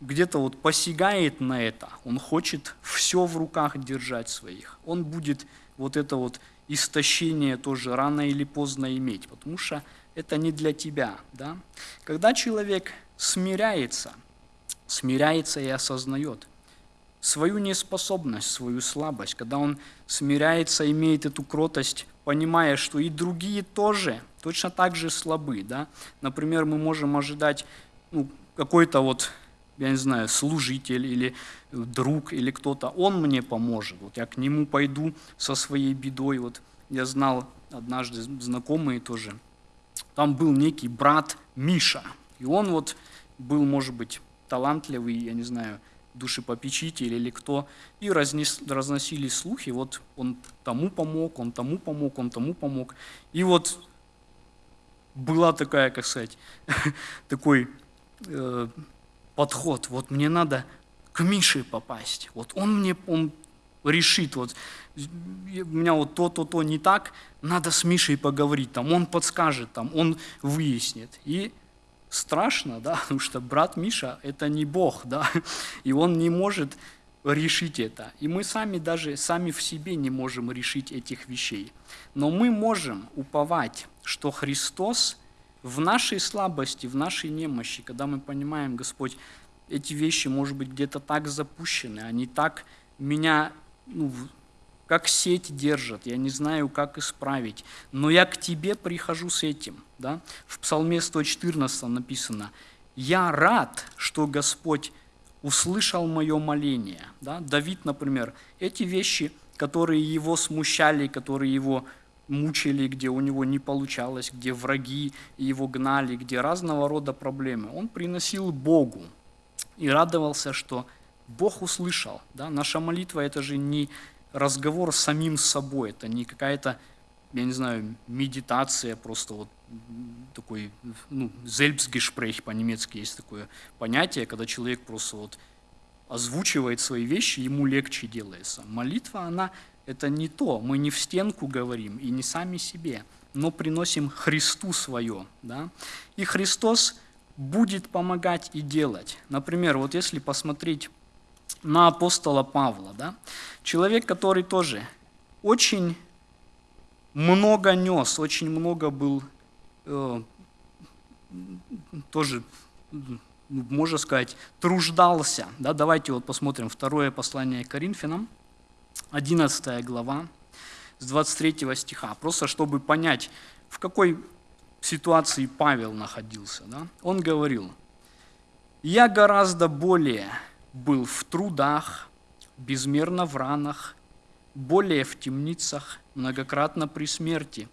S2: где-то вот посягает на это, он хочет все в руках держать своих, он будет вот это вот истощение тоже рано или поздно иметь, потому что это не для тебя. Да? Когда человек смиряется, смиряется и осознает свою неспособность, свою слабость, когда он смиряется, имеет эту кротость, понимая, что и другие тоже точно так же слабы. Да? Например, мы можем ожидать ну, какой-то вот я не знаю, служитель или друг или кто-то, он мне поможет. Вот я к нему пойду со своей бедой. Вот я знал однажды знакомые тоже, там был некий брат Миша. И он вот был, может быть, талантливый, я не знаю, душепопечитель или кто, и разнес, разносили слухи, вот он тому помог, он тому помог, он тому помог. И вот была такая, как сказать, такой э, подход, вот мне надо к Мише попасть, вот он мне, он решит, вот у меня вот то, то, то не так, надо с Мишей поговорить, там, он подскажет, там, он выяснит. И страшно, да, потому что брат Миша – это не Бог, да, и он не может решить это. И мы сами даже, сами в себе не можем решить этих вещей. Но мы можем уповать, что Христос в нашей слабости, в нашей немощи, когда мы понимаем, Господь, эти вещи, может быть, где-то так запущены, они так меня, ну, как сеть держат, я не знаю, как исправить, но я к Тебе прихожу с этим. Да? В Псалме 114 написано, «Я рад, что Господь услышал мое моление». Да? Давид, например, эти вещи, которые его смущали, которые его мучили, где у него не получалось, где враги его гнали, где разного рода проблемы. Он приносил Богу и радовался, что Бог услышал. Да? Наша молитва – это же не разговор с самим собой, это не какая-то, я не знаю, медитация, просто вот такой, ну, Selbstgespräch по-немецки есть такое понятие, когда человек просто вот озвучивает свои вещи, ему легче делается. Молитва, она это не то, мы не в стенку говорим и не сами себе, но приносим Христу свое. Да? И Христос будет помогать и делать. Например, вот если посмотреть на апостола Павла, да? человек, который тоже очень много нес, очень много был, э, тоже, можно сказать, труждался. Да? Давайте вот посмотрим второе послание к Коринфянам, 11 глава, с 23 стиха, просто чтобы понять, в какой ситуации Павел находился. Да? Он говорил, «Я гораздо более был в трудах, безмерно в ранах, более в темницах, многократно при смерти.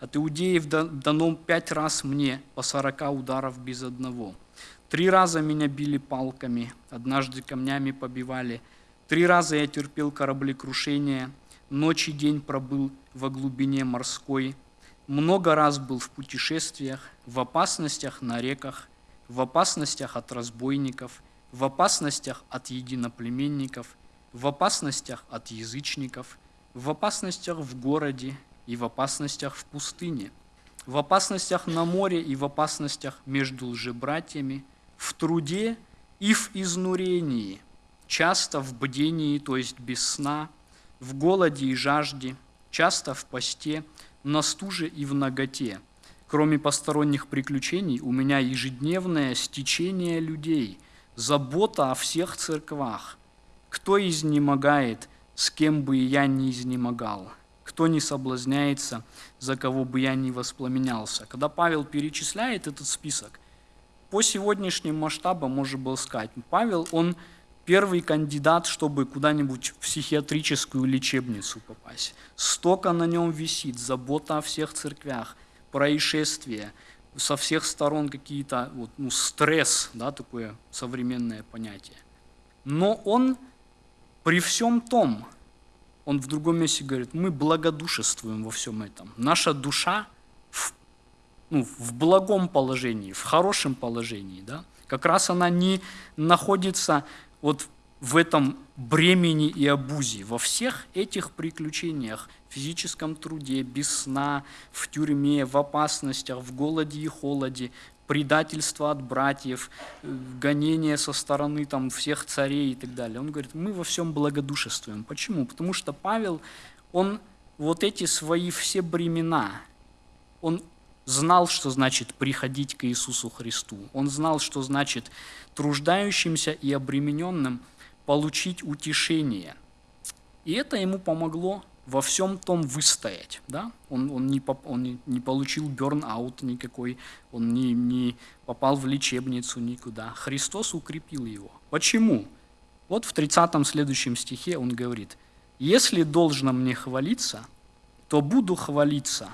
S2: От иудеев дано пять раз мне по сорока ударов без одного. Три раза меня били палками, однажды камнями побивали – Три раза я терпел кораблекрушение, ночь и день пробыл во глубине морской, много раз был в путешествиях, в опасностях на реках, в опасностях от разбойников, в опасностях от единоплеменников, в опасностях от язычников, в опасностях в городе и в опасностях в пустыне, в опасностях на море и в опасностях между лжебратьями, в труде и в изнурении – часто в бдении, то есть без сна, в голоде и жажде, часто в посте, на стуже и в наготе. Кроме посторонних приключений, у меня ежедневное стечение людей, забота о всех церквах. Кто изнемогает, с кем бы я не изнемогал, кто не соблазняется, за кого бы я не воспламенялся. Когда Павел перечисляет этот список, по сегодняшним масштабам можно было сказать, Павел, он первый кандидат, чтобы куда-нибудь в психиатрическую лечебницу попасть. Столько на нем висит, забота о всех церквях, происшествия, со всех сторон какие-то, вот, ну, стресс, да, такое современное понятие. Но он при всем том, он в другом месте говорит, мы благодушествуем во всем этом. Наша душа в, ну, в благом положении, в хорошем положении. Да? Как раз она не находится вот в этом бремени и обузе, во всех этих приключениях, в физическом труде, без сна, в тюрьме, в опасностях, в голоде и холоде, предательство от братьев, гонение со стороны там, всех царей и так далее. Он говорит, мы во всем благодушествуем. Почему? Потому что Павел, он вот эти свои все бремена, он знал, что значит приходить к Иисусу Христу. Он знал, что значит труждающимся и обремененным получить утешение. И это ему помогло во всем том выстоять. Да? Он, он, не, он не, получил берн-аут никакой, он не, не попал в лечебницу никуда. Христос укрепил его. Почему? Вот в 30 следующем стихе он говорит, «Если должно мне хвалиться, то буду хвалиться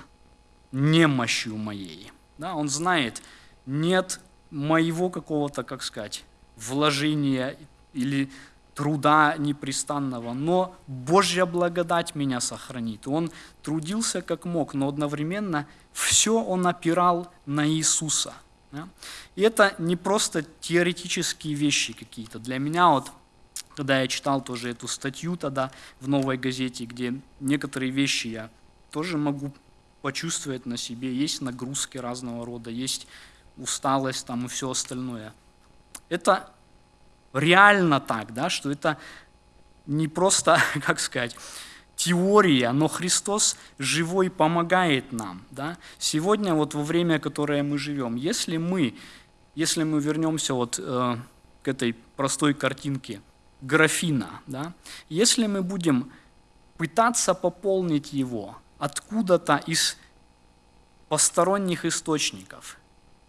S2: немощью моей». Да? Он знает, нет моего какого-то, как сказать, вложения или труда непрестанного, но Божья благодать меня сохранит. Он трудился как мог, но одновременно все он опирал на Иисуса. И это не просто теоретические вещи какие-то. Для меня вот, когда я читал тоже эту статью тогда в «Новой газете», где некоторые вещи я тоже могу почувствовать на себе, есть нагрузки разного рода, есть усталость там и все остальное. Это реально так, да, что это не просто, как сказать, теория, но Христос живой помогает нам. Да? Сегодня, вот во время, которое мы живем, если мы, если мы вернемся вот э, к этой простой картинке графина, да? если мы будем пытаться пополнить его откуда-то из посторонних источников,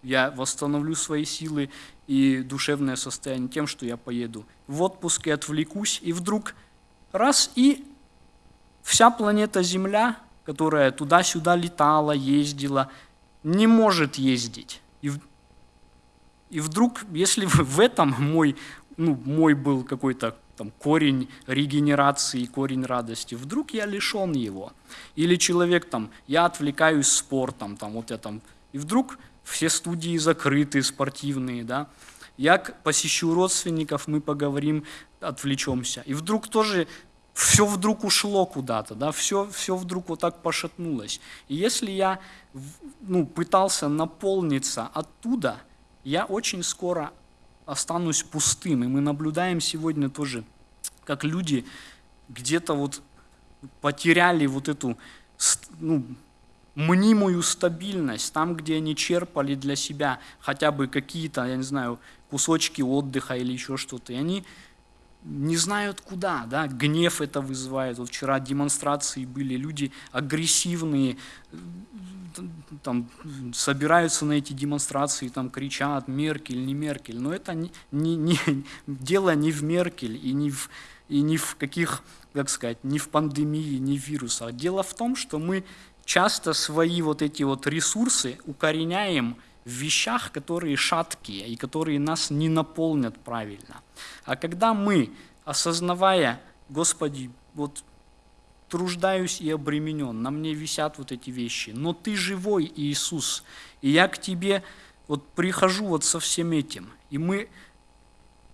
S2: я восстановлю свои силы и душевное состояние тем, что я поеду в отпуск и отвлекусь, и вдруг раз и вся планета Земля, которая туда-сюда летала, ездила, не может ездить. И, и вдруг, если в этом мой, ну, мой был какой-то там, корень регенерации, корень радости, вдруг я лишен его. Или человек там, я отвлекаюсь спортом, там, вот я там, и вдруг все студии закрыты, спортивные, да, я посещу родственников, мы поговорим, отвлечемся. И вдруг тоже все вдруг ушло куда-то, да, все, все вдруг вот так пошатнулось. И если я ну, пытался наполниться оттуда, я очень скоро останусь пустым. И мы наблюдаем сегодня тоже, как люди где-то вот потеряли вот эту ну, мнимую стабильность, там, где они черпали для себя хотя бы какие-то, я не знаю, кусочки отдыха или еще что-то, и они не знают куда, да, гнев это вызывает. Вот вчера демонстрации были, люди агрессивные, там, собираются на эти демонстрации, там кричат Меркель, не Меркель, но это не, не, не, дело не в Меркель и не в, и не в каких, как сказать, не в пандемии, не в вирусах. Дело в том, что мы часто свои вот эти вот ресурсы укореняем в вещах, которые шаткие и которые нас не наполнят правильно. А когда мы, осознавая, Господи, вот труждаюсь и обременен, на мне висят вот эти вещи, но Ты живой, Иисус, и я к Тебе вот прихожу вот со всем этим, и мы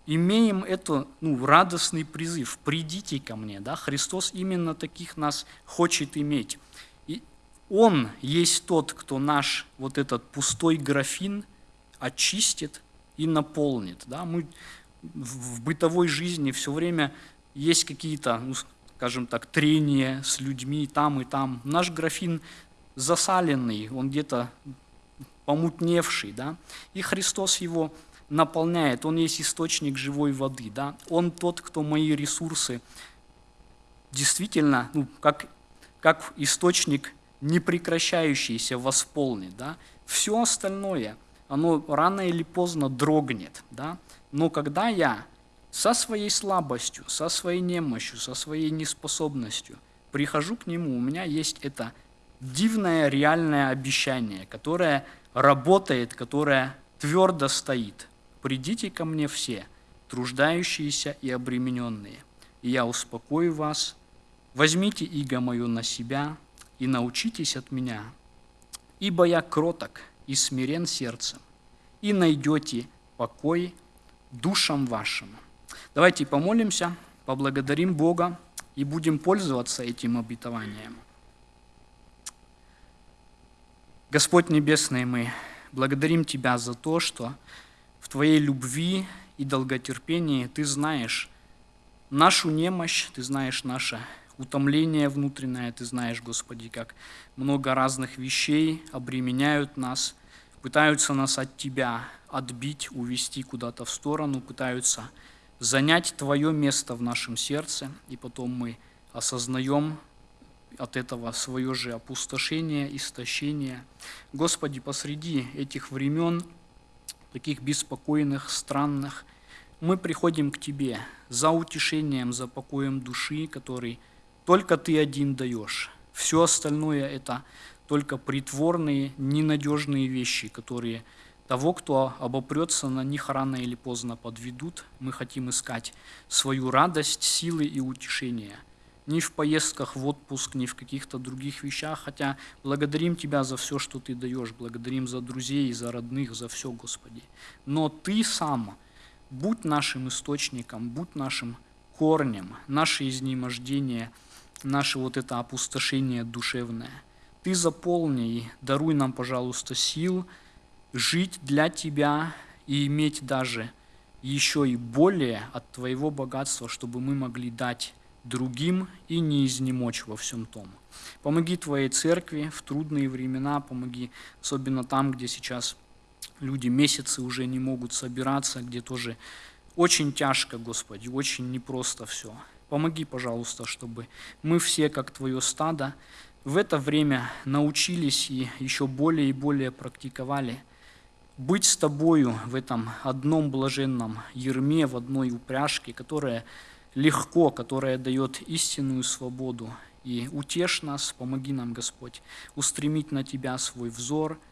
S2: имеем это, ну, радостный призыв, придите ко мне, да, Христос именно таких нас хочет иметь. Он есть тот, кто наш вот этот пустой графин очистит и наполнит. Да? Мы в бытовой жизни все время есть какие-то, ну, скажем так, трения с людьми там и там. Наш графин засаленный, он где-то помутневший, да? и Христос его наполняет, Он есть источник живой воды, да? Он тот, кто мои ресурсы действительно, ну, как, как источник непрекращающийся восполнит. Да? Все остальное, оно рано или поздно дрогнет. Да? Но когда я со своей слабостью, со своей немощью, со своей неспособностью прихожу к Нему, у меня есть это дивное реальное обещание, которое работает, которое твердо стоит. «Придите ко мне все, труждающиеся и обремененные, и я успокою вас. Возьмите иго мою на себя, и научитесь от меня, ибо я кроток и смирен сердцем, и найдете покой душам вашим. Давайте помолимся, поблагодарим Бога и будем пользоваться этим обетованием. Господь Небесный, мы благодарим Тебя за то, что в Твоей любви и долготерпении Ты знаешь нашу немощь, Ты знаешь наше утомление внутреннее, Ты знаешь, Господи, как много разных вещей обременяют нас, пытаются нас от Тебя отбить, увести куда-то в сторону, пытаются занять Твое место в нашем сердце, и потом мы осознаем от этого свое же опустошение, истощение. Господи, посреди этих времен, таких беспокойных, странных, мы приходим к Тебе за утешением, за покоем души, который – только ты один даешь. Все остальное – это только притворные, ненадежные вещи, которые того, кто обопрется на них рано или поздно подведут. Мы хотим искать свою радость, силы и утешение. Ни в поездках в отпуск, ни в каких-то других вещах, хотя благодарим Тебя за все, что Ты даешь, благодарим за друзей, за родных, за все, Господи. Но Ты сам будь нашим источником, будь нашим корнем, наше изнемождение – наше вот это опустошение душевное. Ты заполни и даруй нам, пожалуйста, сил жить для Тебя и иметь даже еще и более от Твоего богатства, чтобы мы могли дать другим и не изнемочь во всем том. Помоги Твоей церкви в трудные времена, помоги особенно там, где сейчас люди месяцы уже не могут собираться, где тоже очень тяжко, Господи, очень непросто все. Помоги, пожалуйста, чтобы мы все, как Твое стадо, в это время научились и еще более и более практиковали быть с Тобою в этом одном блаженном ерме, в одной упряжке, которая легко, которая дает истинную свободу. И утешь нас, помоги нам, Господь, устремить на Тебя свой взор –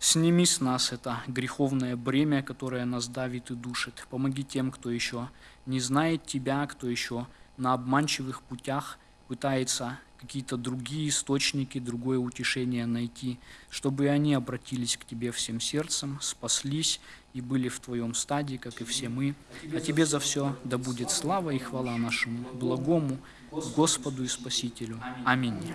S2: Сними с нас это греховное бремя, которое нас давит и душит. Помоги тем, кто еще не знает Тебя, кто еще на обманчивых путях пытается какие-то другие источники, другое утешение найти, чтобы они обратились к Тебе всем сердцем, спаслись и были в Твоем стадии, как и все мы. А Тебе за все да будет слава и хвала нашему благому Господу и Спасителю. Аминь.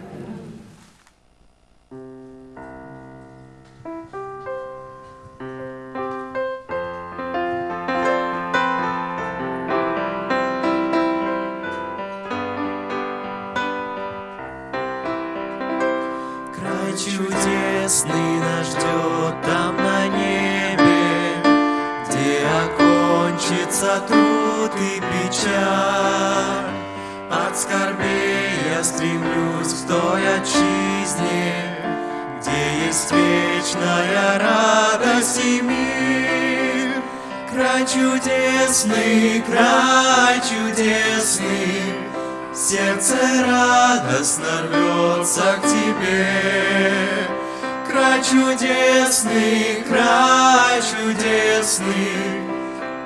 S1: Чудесный нас ждет там на небе, Где окончится труд и печаль. От скорбей я стремлюсь к той отчизне, Где есть вечная радость и мир. Край чудесный, край чудесный, Сердце радостно рвется к тебе. Край чудесный, край чудесный,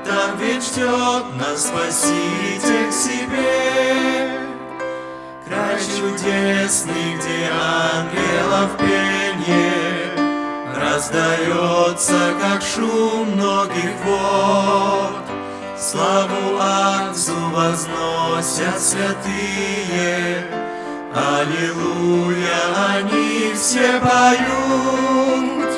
S1: Там ведь ждет нас Спаситель к себе. Край чудесный, где ангелов пение Раздается, как шум многих вод. Славу Отцу возносят святые, Аллилуйя, они все поют.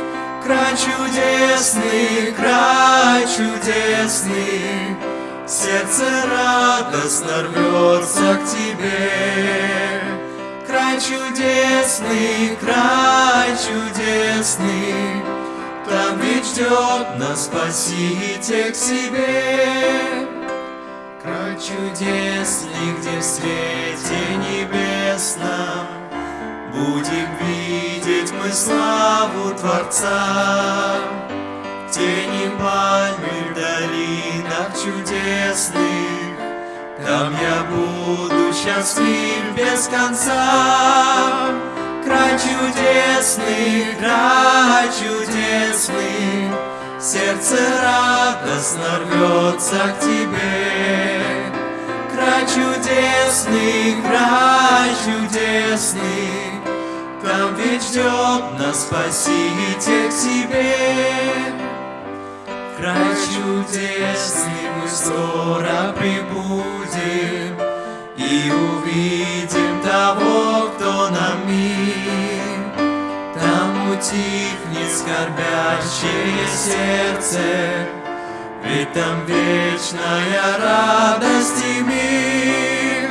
S1: Край чудесный, край чудесный, Сердце радостно рвется к тебе. Край чудесный, край чудесный, Там ведь ждет нас Спаситель к себе. Край чудесный, где в свете небесном Будем видеть мы славу Творца. Тени пальмы в долинах чудесных Там я буду счастлив без конца. Край чудесный, край чудесный, Сердце радостно рвется к тебе. Край чудесный, край чудесный, Там ведь ждет нас Спаситель к себе. Край чудесный, мы скоро прибудем И увидим того, утихнет скорбящее сердце, Ведь там вечная радость и мир.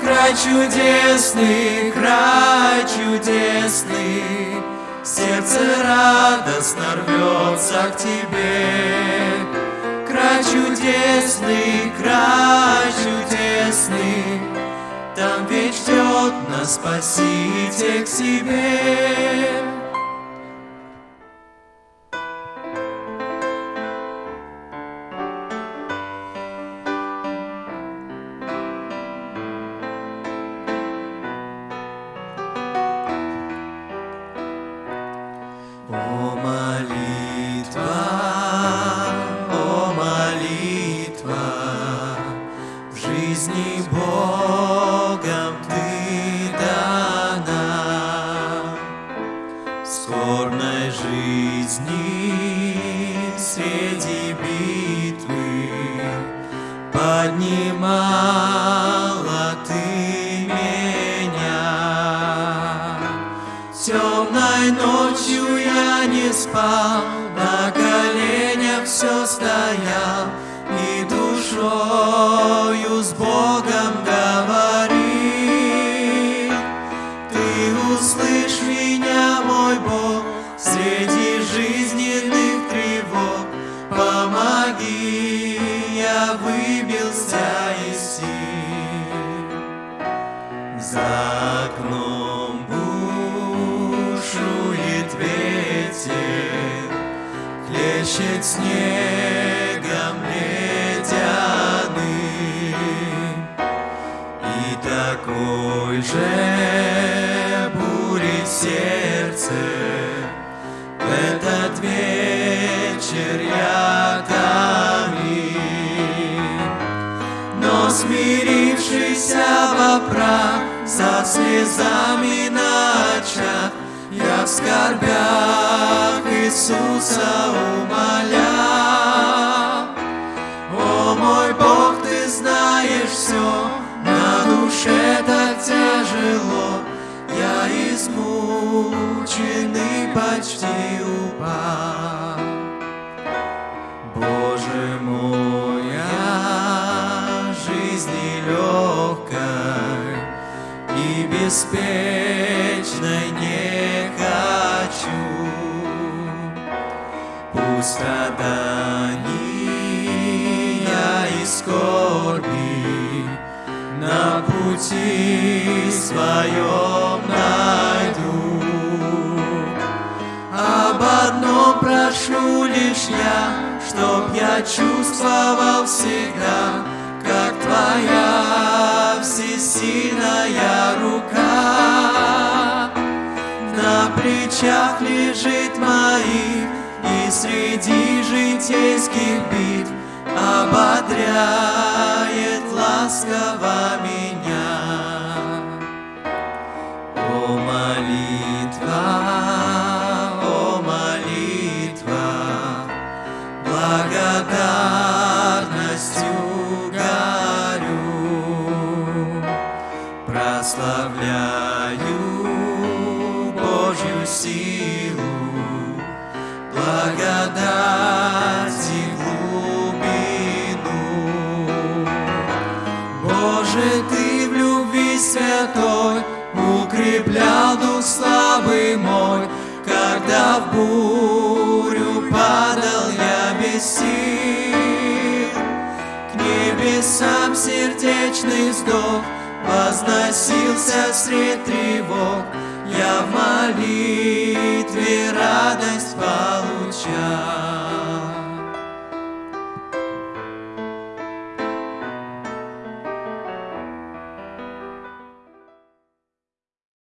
S1: Край чудесный, край чудесный, Сердце радостно рвется к тебе. Край чудесный, край чудесный, Там ведь ждет нас Спаситель к себе. Измученный почти упал. Боже мой, я жизни легкой и беспечной не хочу. Пусть страдания и скорби на пути своем. Прошу лишь я, чтоб я чувствовал всегда, как твоя всесильная рука. На плечах лежит моих И среди житейских битв Ободряет ласково меня. О, молитва, небесам сердечный вздох Возносился средь тревог. Я в молитве радость получал